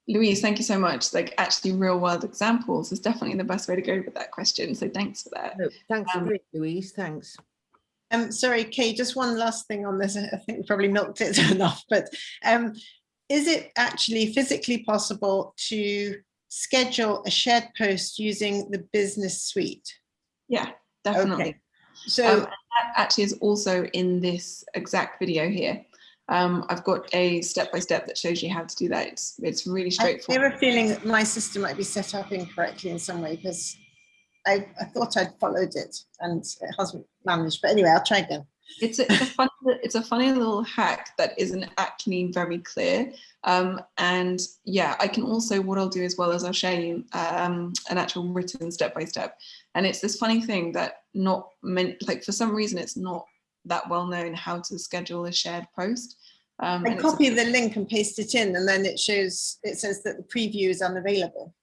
Louise, thank you so much. Like actually, real world examples is definitely the best way to go with that question. So thanks for that. No, thanks, Um, great, Louise, thanks. Um, sorry, Kay, just one last thing on this. I think we probably milked it enough, but um, is it actually physically possible to schedule a shared post using the business suite? Yeah, definitely. Okay. So, Um, that actually is also in this exact video here. Um, I've got a step by step that shows you how to do that. It's it's really straightforward. I have a feeling that my system might be set up incorrectly in some way because I, I thought I'd followed it and it hasn't managed. But anyway, I'll try again. It's a, it's a funny, it's a funny little hack that isn't actually very clear. Um, and yeah, I can also, what I'll do as well as I'll show you um, an actual written step by step. And it's this funny thing that not meant, like for some reason, it's not that well known how to schedule a shared post. Um, I and it's a- copy the link and paste it in and then it shows, it says that the preview is unavailable.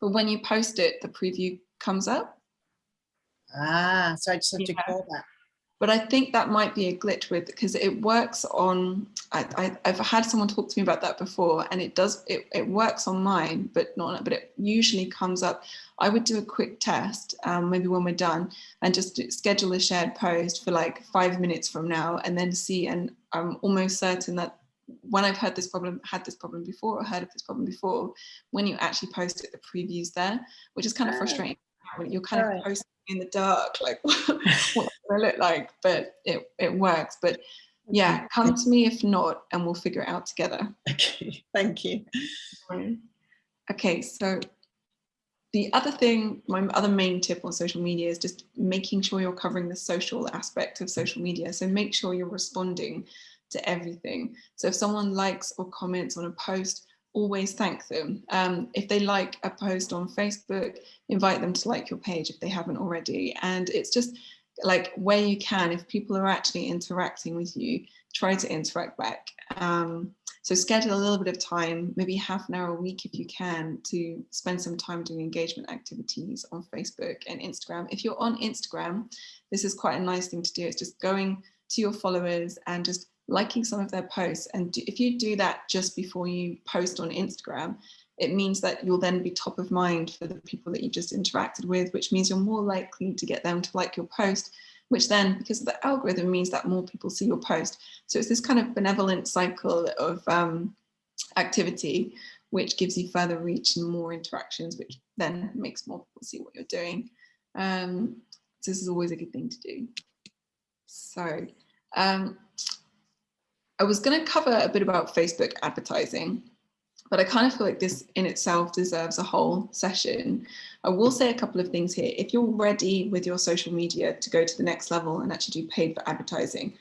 but when you post it, the preview comes up. Ah, so I just have to call that. But I think that might be a glitch with because it works on. I, I, I've had someone talk to me about that before, and it does. It, it works on mine, but not. But it usually comes up. I would do a quick test, um, maybe when we're done, and just schedule a shared post for like five minutes from now, and then see. And I'm almost certain that when I've heard this problem, had this problem before, or heard of this problem before, when you actually post it, the preview's there, which is kind of frustrating. You're kind Right. of posting in the dark, like what I look like, but it, it works. But yeah, come to me if not, and we'll figure it out together. Okay, thank you. Okay, so the other thing, my other main tip on social media is just making sure you're covering the social aspect of social media. So make sure you're responding to everything. So if someone likes or comments on a post, always thank them. Um, if they like a post on Facebook, invite them to like your page if they haven't already. And it's just like where you can, if people are actually interacting with you, try to interact back. Um, so schedule a little bit of time, maybe half an hour a week if you can, to spend some time doing engagement activities on Facebook and Instagram. If you're on Instagram, this is quite a nice thing to do. It's just going to your followers and just liking some of their posts. And if you do that just before you post on Instagram, it means that you'll then be top of mind for the people that you just interacted with, which means you're more likely to get them to like your post, which then, because of the algorithm, means that more people see your post. So it's this kind of benevolent cycle of um, activity, which gives you further reach and more interactions, which then makes more people see what you're doing. Um, so this is always a good thing to do. So um, I was going to cover a bit about Facebook advertising, but I kind of feel like this in itself deserves a whole session. I will say a couple of things here. If you're ready with your social media to go to the next level and actually do paid for advertising,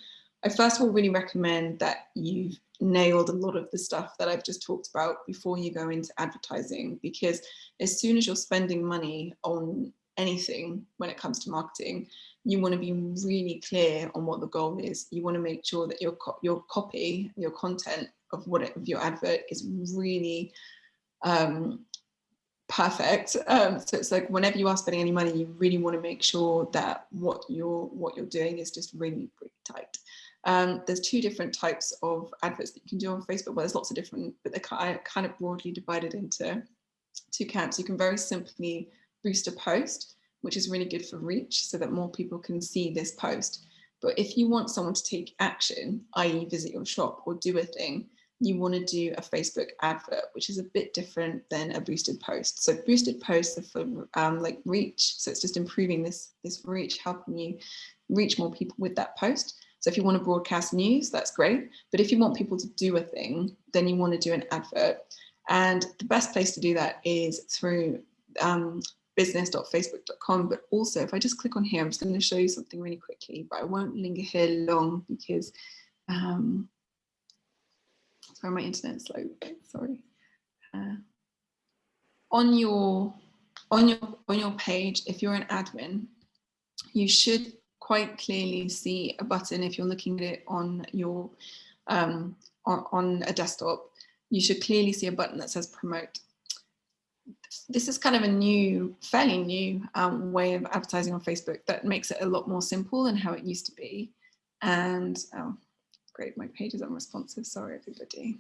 I first of all really recommend that you've nailed a lot of the stuff that I've just talked about before you go into advertising, because as soon as you're spending money on anything when it comes to marketing, you want to be really clear on what the goal is. You want to make sure that your co- your copy, your content of what it, of your advert is really um, perfect. Um, so it's like whenever you are spending any money, you really want to make sure that what you're what you're doing is just really really tight. Um, there's two different types of adverts that you can do on Facebook. Well, there's lots of different, but they're kind of broadly divided into two camps. You can very simply boost a post, which is really good for reach so that more people can see this post. But if you want someone to take action, i.e. visit your shop or do a thing, you want to do a Facebook advert, which is a bit different than a boosted post. So boosted posts are for um, like reach. So it's just improving this, this reach, helping you reach more people with that post. So if you want to broadcast news, that's great. But if you want people to do a thing, then you want to do an advert. And the best place to do that is through um, business.facebook.com. But also, if I just click on here, I'm just going to show you something really quickly, but I won't linger here long because, um, sorry, my internet's slow. Sorry. Uh, on your on your on your page, if you're an admin, you should quite clearly see a button if you're looking at it on your um, on, on a desktop. You should clearly see a button that says promote. This is kind of a new, fairly new um, way of advertising on Facebook that makes it a lot more simple than how it used to be. And oh, great, my page is unresponsive. Sorry, everybody.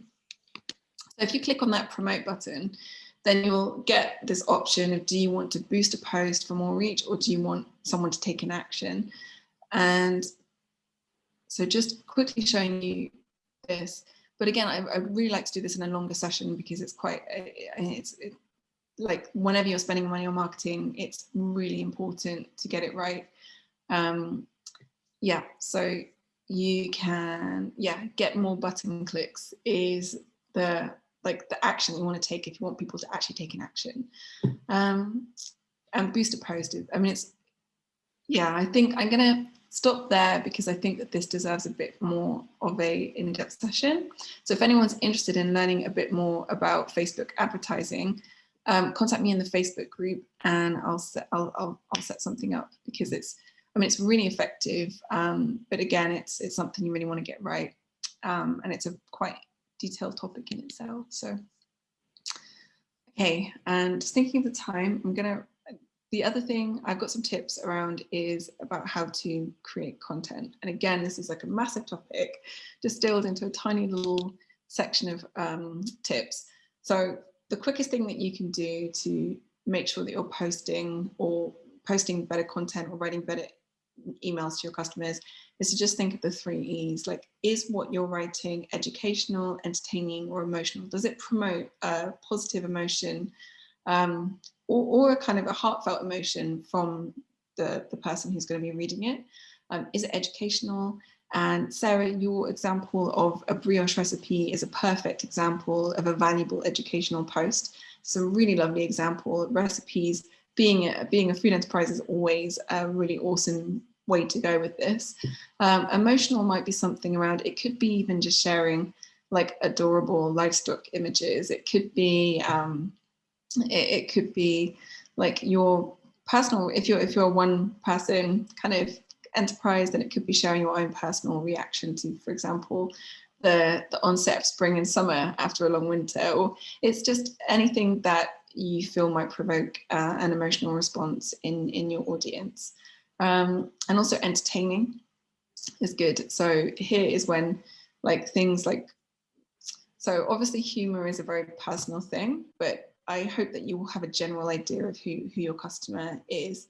So if you click on that promote button, then you'll get this option of do you want to boost a post for more reach or do you want someone to take an action? And so just quickly showing you this, but again, I, I really like to do this in a longer session because it's quite, it's it, like whenever you're spending money on marketing, it's really important to get it right. Um, yeah, so you can, yeah, get more button clicks is the like the action you want to take if you want people to actually take an action. Um, and booster post, I mean, it's, yeah, I think I'm going to stop there because I think that this deserves a bit more of a in-depth session. So if anyone's interested in learning a bit more about Facebook advertising, um, contact me in the Facebook group and I'll set, I'll, I'll, I'll set something up because it's, I mean, it's really effective. Um, but again, it's, it's something you really want to get right. Um, and it's a quite detailed topic in itself. So, okay, and just thinking of the time, I'm gonna, the other thing I've got some tips around is about how to create content. And again, this is like a massive topic distilled into a tiny little section of um, tips. So the quickest thing that you can do to make sure that you're posting or posting better content or writing better emails to your customers is to just think of the three E's, like is what you're writing educational, entertaining or emotional? Does it promote a positive emotion um, or, or, a kind of a heartfelt emotion from the, the person who's going to be reading it? Um, is it educational? And Sarah, your example of a brioche recipe is a perfect example of a valuable educational post. It's a really lovely example. Recipes being a, being a food enterprise is always a really awesome way to go with this. Um, emotional might be something around, it could be even just sharing like adorable livestock images. It could be, um, it, it could be like your personal, if you're, if you're one person kind of enterprise, then it could be sharing your own personal reaction to, for example, the, the onset of spring and summer after a long winter, or it's just anything that you feel might provoke uh, an emotional response in, in your audience. Um, and also entertaining is good. So here is when like things like, so obviously humor is a very personal thing, but I hope that you will have a general idea of who, who your customer is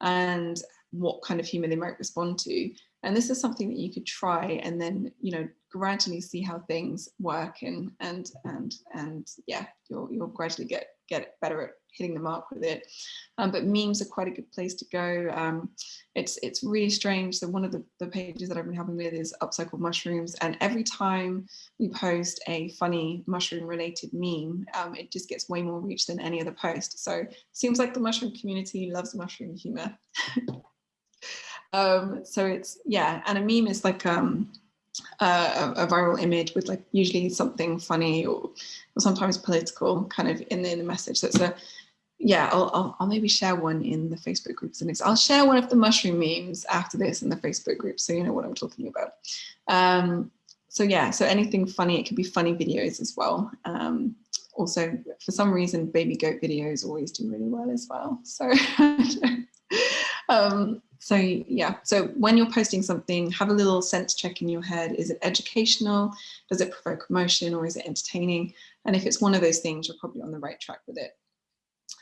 and what kind of humor they might respond to. And this is something that you could try and then, you know, gradually see how things work and and and and yeah, you'll you'll gradually get get better at hitting the mark with it. Um, but memes are quite a good place to go. Um, it's it's really strange. So one of the, the pages that I've been helping with is upcycled mushrooms. And every time we post a funny mushroom related meme, um, it just gets way more reach than any other post. So it seems like the mushroom community loves mushroom humor. Um, so it's, yeah, and a meme is like um, a, a, viral image with like usually something funny or, or sometimes political kind of in the, in the message. So a, yeah, I'll, I'll, I'll, maybe share one in the Facebook groups. And I'll share one of the mushroom memes after this in the Facebook group so you know what I'm talking about. Um, so yeah, so anything funny, it could be funny videos as well. Um, also, for some reason, baby goat videos always do really well as well. So, um, so yeah, so when you're posting something, have a little sense check in your head. Is it educational? Does it provoke emotion or is it entertaining? And if it's one of those things, you're probably on the right track with it.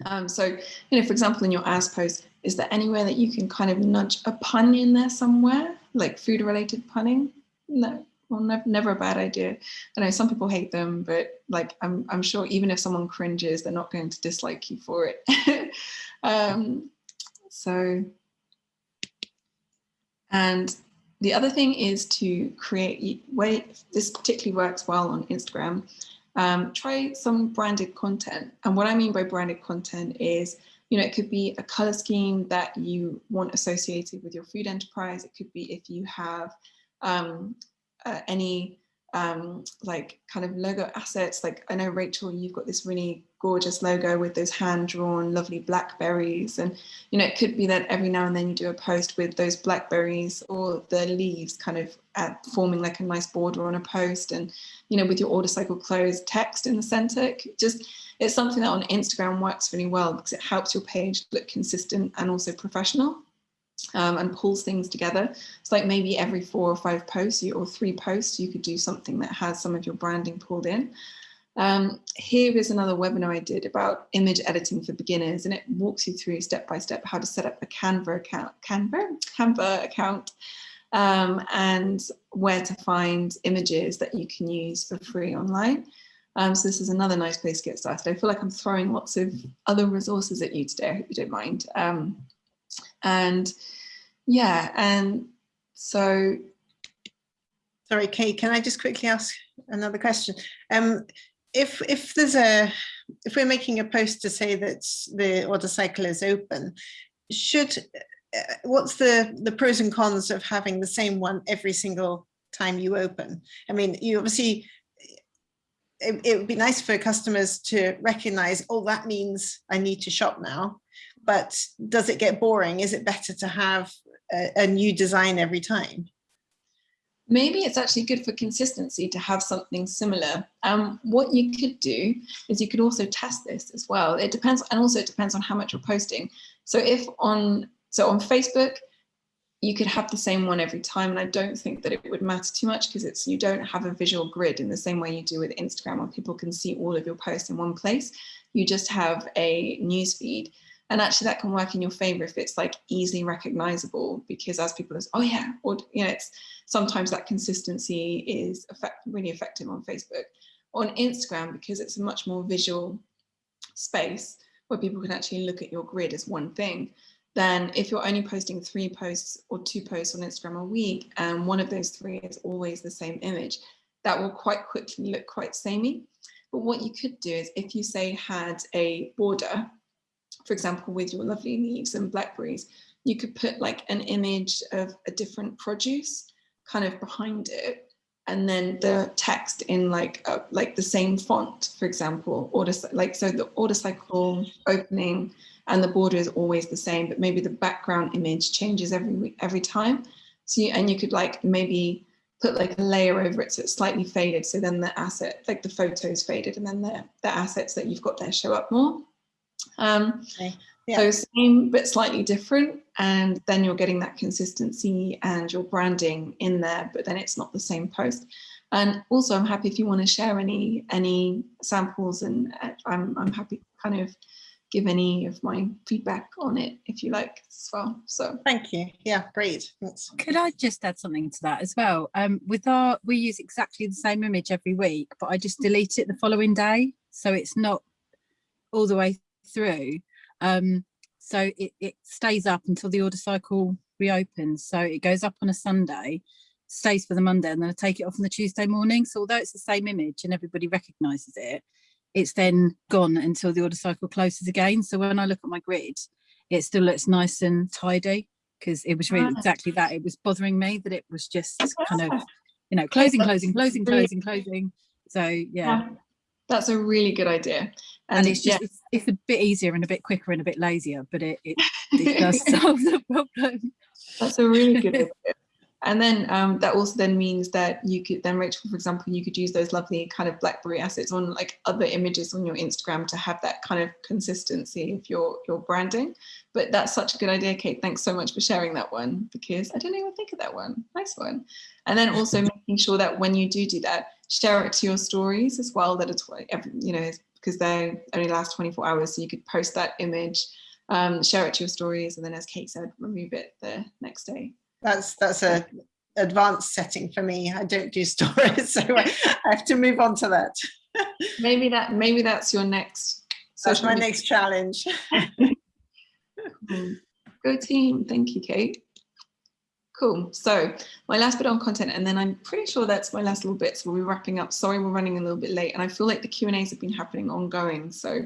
Um, so, you know, for example, in your as post, is there anywhere that you can kind of nudge a pun in there somewhere, like food related punning? No, well, never, never a bad idea. I know some people hate them, but like, I'm, I'm sure even if someone cringes, they're not going to dislike you for it. um, so, and the other thing is to create, this particularly works well on Instagram, um, try some branded content. And what I mean by branded content is, you know, it could be a color scheme that you want associated with your food enterprise. It could be if you have um, uh, any um, like kind of logo assets. Like I know Rachel, you've got this really gorgeous logo with those hand drawn lovely blackberries. And, you know, it could be that every now and then you do a post with those blackberries or the leaves kind of at, forming like a nice border on a post. And, you know, with your order cycle closed text in the center, just it's something that on Instagram works really well because it helps your page look consistent and also professional um, and pulls things together. It's like maybe every four or five posts or three posts, you could do something that has some of your branding pulled in. Um, here is another webinar I did about image editing for beginners, and it walks you through step by step how to set up a Canva account, Canva, Canva account, um, and where to find images that you can use for free online. Um, so this is another nice place to get started. I feel like I'm throwing lots of other resources at you today. I hope you don't mind. Um, and yeah, and so. Sorry, Kate, can I just quickly ask another question? Um, if if there's a if we're making a post to say that the order cycle is open, should uh, what's the the pros and cons of having the same one every single time you open? I mean, you obviously it, it would be nice for customers to recognize, oh, that means I need to shop now but does it get boring? Is it better to have a, a new design every time? Maybe it's actually good for consistency to have something similar. Um, what you could do is you could also test this as well. It depends, and also it depends on how much you're posting. So if on, so on Facebook, you could have the same one every time. And I don't think that it would matter too much because it's, you don't have a visual grid in the same way you do with Instagram where people can see all of your posts in one place. You just have a news feed. And actually that can work in your favor if it's like easily recognizable because as people is, oh yeah, or you know, it's sometimes that consistency is effect, really effective on Facebook. On Instagram, because it's a much more visual space where people can actually look at your grid as one thing, then if you're only posting three posts or two posts on Instagram a week, and one of those three is always the same image, that will quite quickly look quite samey. But what you could do is if you say had a border for example, with your lovely leaves and blackberries, you could put like an image of a different produce kind of behind it and then the text in like uh, like the same font, for example, order like so the order cycle opening and the border is always the same, but maybe the background image changes every every time. So you, and you could like maybe put like a layer over it so it's slightly faded. So then the asset, like the photos faded and then the, the assets that you've got there show up more. Um, okay. yeah. So same but slightly different and then you're getting that consistency and your branding in there, but then it's not the same post. And also I'm happy if you want to share any any samples and uh, I'm, I'm happy to kind of give any of my feedback on it if you like as well. So thank you. Yeah, great. That's... Could I just add something to that as well? Um, with our, we use exactly the same image every week, but I just delete it the following day. So it's not all the way through. Um, so it, it stays up until the order cycle reopens. So it goes up on a Sunday, stays for the Monday, and then I take it off on the Tuesday morning. So although it's the same image and everybody recognizes it, it's then gone until the order cycle closes again. So when I look at my grid, it still looks nice and tidy because it was really exactly that. It was bothering me that it was just kind of, you know, closing, closing, closing, closing, closing. So yeah. That's a really good idea. And, and it's just, yeah. it's, it's, a bit easier and a bit quicker and a bit lazier, but it, it, it does solve the problem. That's a really good idea. And then um, that also then means that you could then, Rachel, for example, you could use those lovely kind of blackberry assets on like other images on your Instagram to have that kind of consistency of your, your branding. But that's such a good idea, Kate. Thanks so much for sharing that one because I didn't even think of that one. Nice one. And then also making sure that when you do do that, share it to your stories as well, that it's, you know, because they only last 24 hours. So you could post that image, um, share it to your stories, and then as Kate said, remove it the next day that's that's a advanced setting for me. I don't do stories, so I have to move on to that. maybe that maybe that's your next. That's my next challenge. Go team. Thank you, Kate. Cool. So my last bit on content, and then I'm pretty sure that's my last little bit. So we'll be wrapping up. Sorry, we're running a little bit late, and I feel like the Q and A's have been happening ongoing. So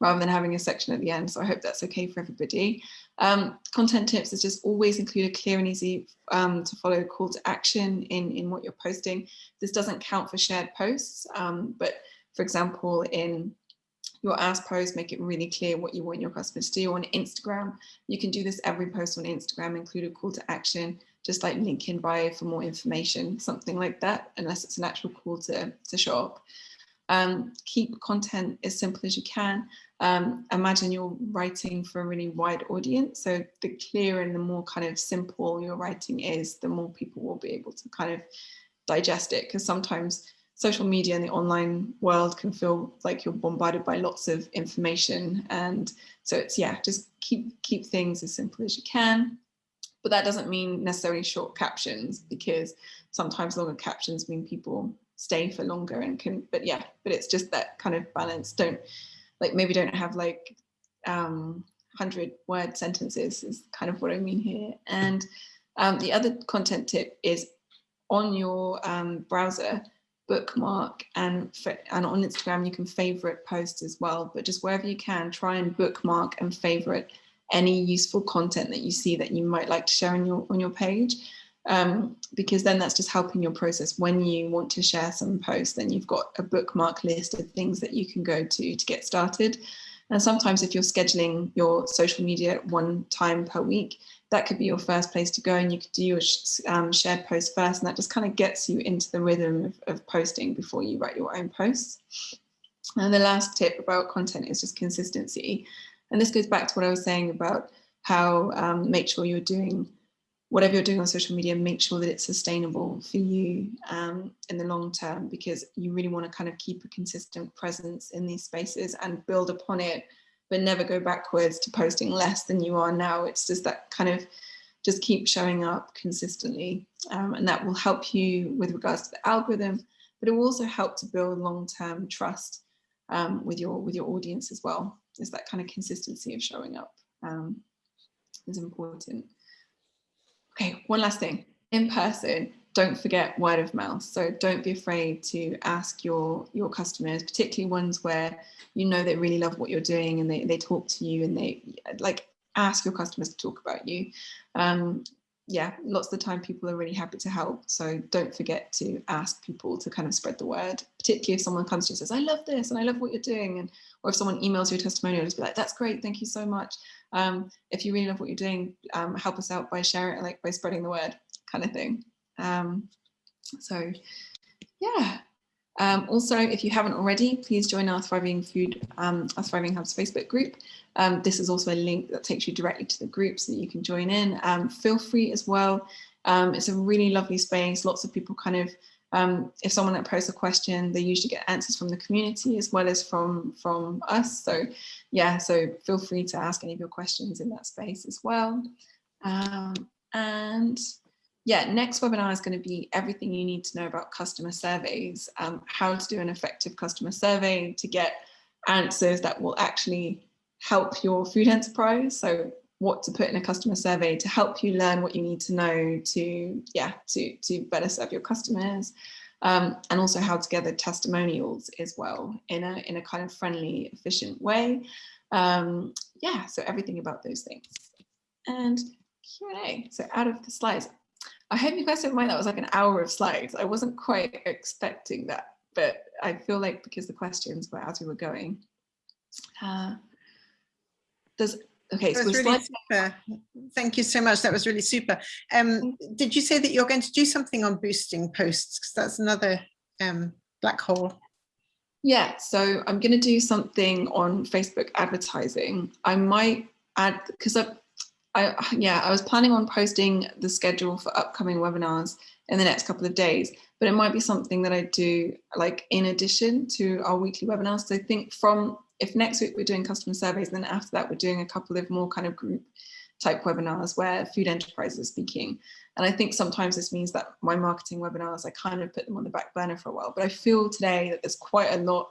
rather than having a section at the end, so I hope that's okay for everybody. Um, content tips is just always include a clear and easy um, to follow call to action in in what you're posting. This doesn't count for shared posts, um, but for example, in your ask post, make it really clear what you want your customers to do on Instagram. You can do this every post on Instagram, include a call to action just like link in bio for more information, something like that, unless it's an actual call to, to shop. Um, keep content as simple as you can. Um, imagine you're writing for a really wide audience. So the clearer and the more kind of simple your writing is, the more people will be able to kind of digest it. Because sometimes social media and the online world can feel like you're bombarded by lots of information. And so it's, yeah, just keep, keep things as simple as you can but that doesn't mean necessarily short captions because sometimes longer captions mean people stay for longer and can but yeah but it's just that kind of balance. Don't like maybe don't have like um 100 word sentences is kind of what I mean here. And um, the other content tip is on your um, browser bookmark and and on Instagram you can favorite posts as well but just wherever you can try and bookmark and favorite any useful content that you see that you might like to share on your on your page um, because then that's just helping your process. When you want to share some posts then you've got a bookmark list of things that you can go to to get started. And sometimes if you're scheduling your social media one time per week that could be your first place to go and you could do your um, shared post first and that just kind of gets you into the rhythm of, of posting before you write your own posts. And the last tip about content is just consistency and this goes back to what I was saying about how um, make sure you're doing whatever you're doing on social media, make sure that it's sustainable for you um, in the long term, because you really want to kind of keep a consistent presence in these spaces and build upon it, but never go backwards to posting less than you are now. It's just that kind of just keep showing up consistently. Um, and that will help you with regards to the algorithm, but it will also help to build long-term trust um, with your with your audience as well is that kind of consistency of showing up um, is important. Okay, one last thing, in person, don't forget word of mouth. So don't be afraid to ask your, your customers, particularly ones where you know they really love what you're doing and they, they talk to you and they like ask your customers to talk about you. Um, yeah, lots of the time people are really happy to help. So don't forget to ask people to kind of spread the word, particularly if someone comes to you and says, I love this and I love what you're doing. And or if someone emails you a testimonial, just be like, that's great, thank you so much. Um, if you really love what you're doing, um, help us out by sharing, like by spreading the word kind of thing. Um, so yeah. Um, also, if you haven't already, please join our Thriving Food, um, our Thriving Hubs Facebook group. Um, this is also a link that takes you directly to the group so that you can join in. feel free as well. it's a really lovely space. Lots of people kind of um, if someone that posts a question, they usually get answers from the community as well as from, from us. So yeah, so feel free to ask any of your questions in that space as well. Um, and yeah, next webinar is going to be everything you need to know about customer surveys, um, how to do an effective customer survey to get answers that will actually help your food enterprise. So what to put in a customer survey to help you learn what you need to know to, yeah, to, to better serve your customers. Um, and also how to gather testimonials as well in a, in a kind of friendly, efficient way. Um, yeah, so everything about those things. And Q&A, so out of the slides. I hope you guys don't mind that was like an hour of slides. I wasn't quite expecting that, but I feel like because the questions were as we were going. Uh, does Okay, so really super. Thank you so much. That was really super. Um, did you say that you're going to do something on boosting posts? Because that's another um, black hole. Yeah, so I'm going to do something on Facebook advertising. I might add because I, I, yeah, I was planning on posting the schedule for upcoming webinars in the next couple of days, but it might be something that I do like in addition to our weekly webinars. So I think from if next week we're doing customer surveys, then after that we're doing a couple of more kind of group type webinars where food enterprises are speaking. And I think sometimes this means that my marketing webinars, I kind of put them on the back burner for a while, but I feel today that there's quite a lot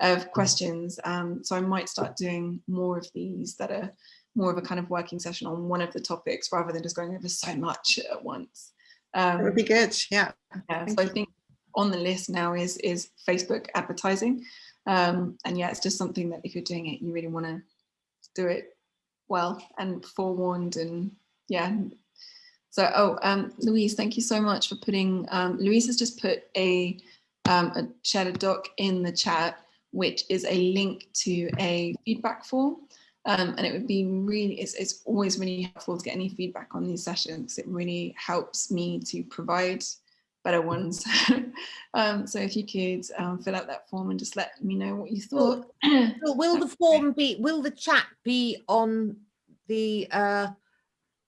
of questions. Um, so I might start doing more of these that are more of a kind of working session on one of the topics rather than just going over so much at once. Um, That would be good, yeah. yeah, Thank so I think on the list now is is Facebook advertising. Um, and yeah, it's just something that if you're doing it, you really want to do it well and forewarned and yeah. So, oh, um, Louise, thank you so much for putting, um, Louise has just put a, um, a shared a doc in the chat, which is a link to a feedback form. Um, and it would be really, it's, it's always really helpful to get any feedback on these sessions. It really helps me to provide better ones. um, so if you could um, fill out that form and just let me know what you thought. Will will the form be, will the chat be on the, uh,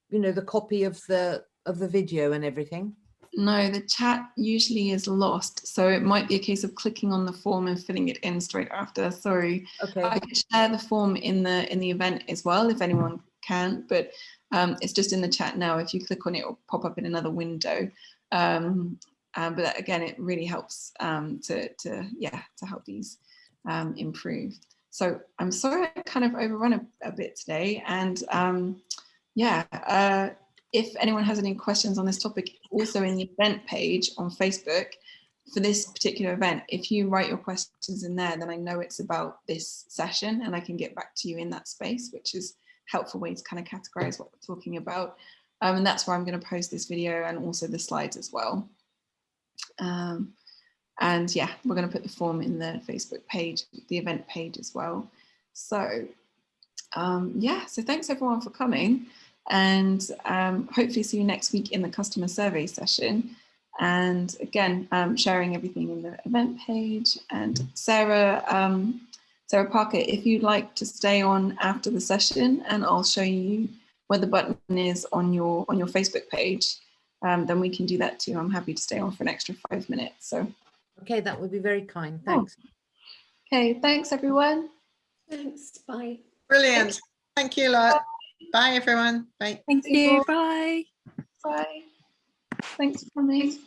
you know, the copy of the, of the video and everything? No, the chat usually is lost. So it might be a case of clicking on the form and filling it in straight after. Sorry. Okay, I can share the form in the in the event as well if anyone can, but um, it's just in the chat now. If you click on it, it will pop up in another window. Um, um, but again, it really helps um, to to yeah to help these um, improve. So I'm sorry I kind of overrun a, a bit today, and um, yeah. Uh, if anyone has any questions on this topic, also in the event page on Facebook, for this particular event, if you write your questions in there, then I know it's about this session and I can get back to you in that space, which is helpful way to kind of categorize what we're talking about. Um, and that's where I'm going to post this video and also the slides as well. Um, and yeah, we're going to put the form in the Facebook page, the event page as well. So um, yeah, so thanks everyone for coming and um, hopefully see you next week in the customer survey session. And again, um, sharing everything in the event page. And Sarah, um, Sarah Parker, if you'd like to stay on after the session, and I'll show you where the button is on your on your Facebook page, um, then we can do that too. I'm happy to stay on for an extra five minutes. So, okay, that would be very kind, thanks. okay, thanks everyone. Thanks, bye. Brilliant. Thank you a lot. Bye, everyone. Bye. Thank you. Bye. Bye. Thanks for coming.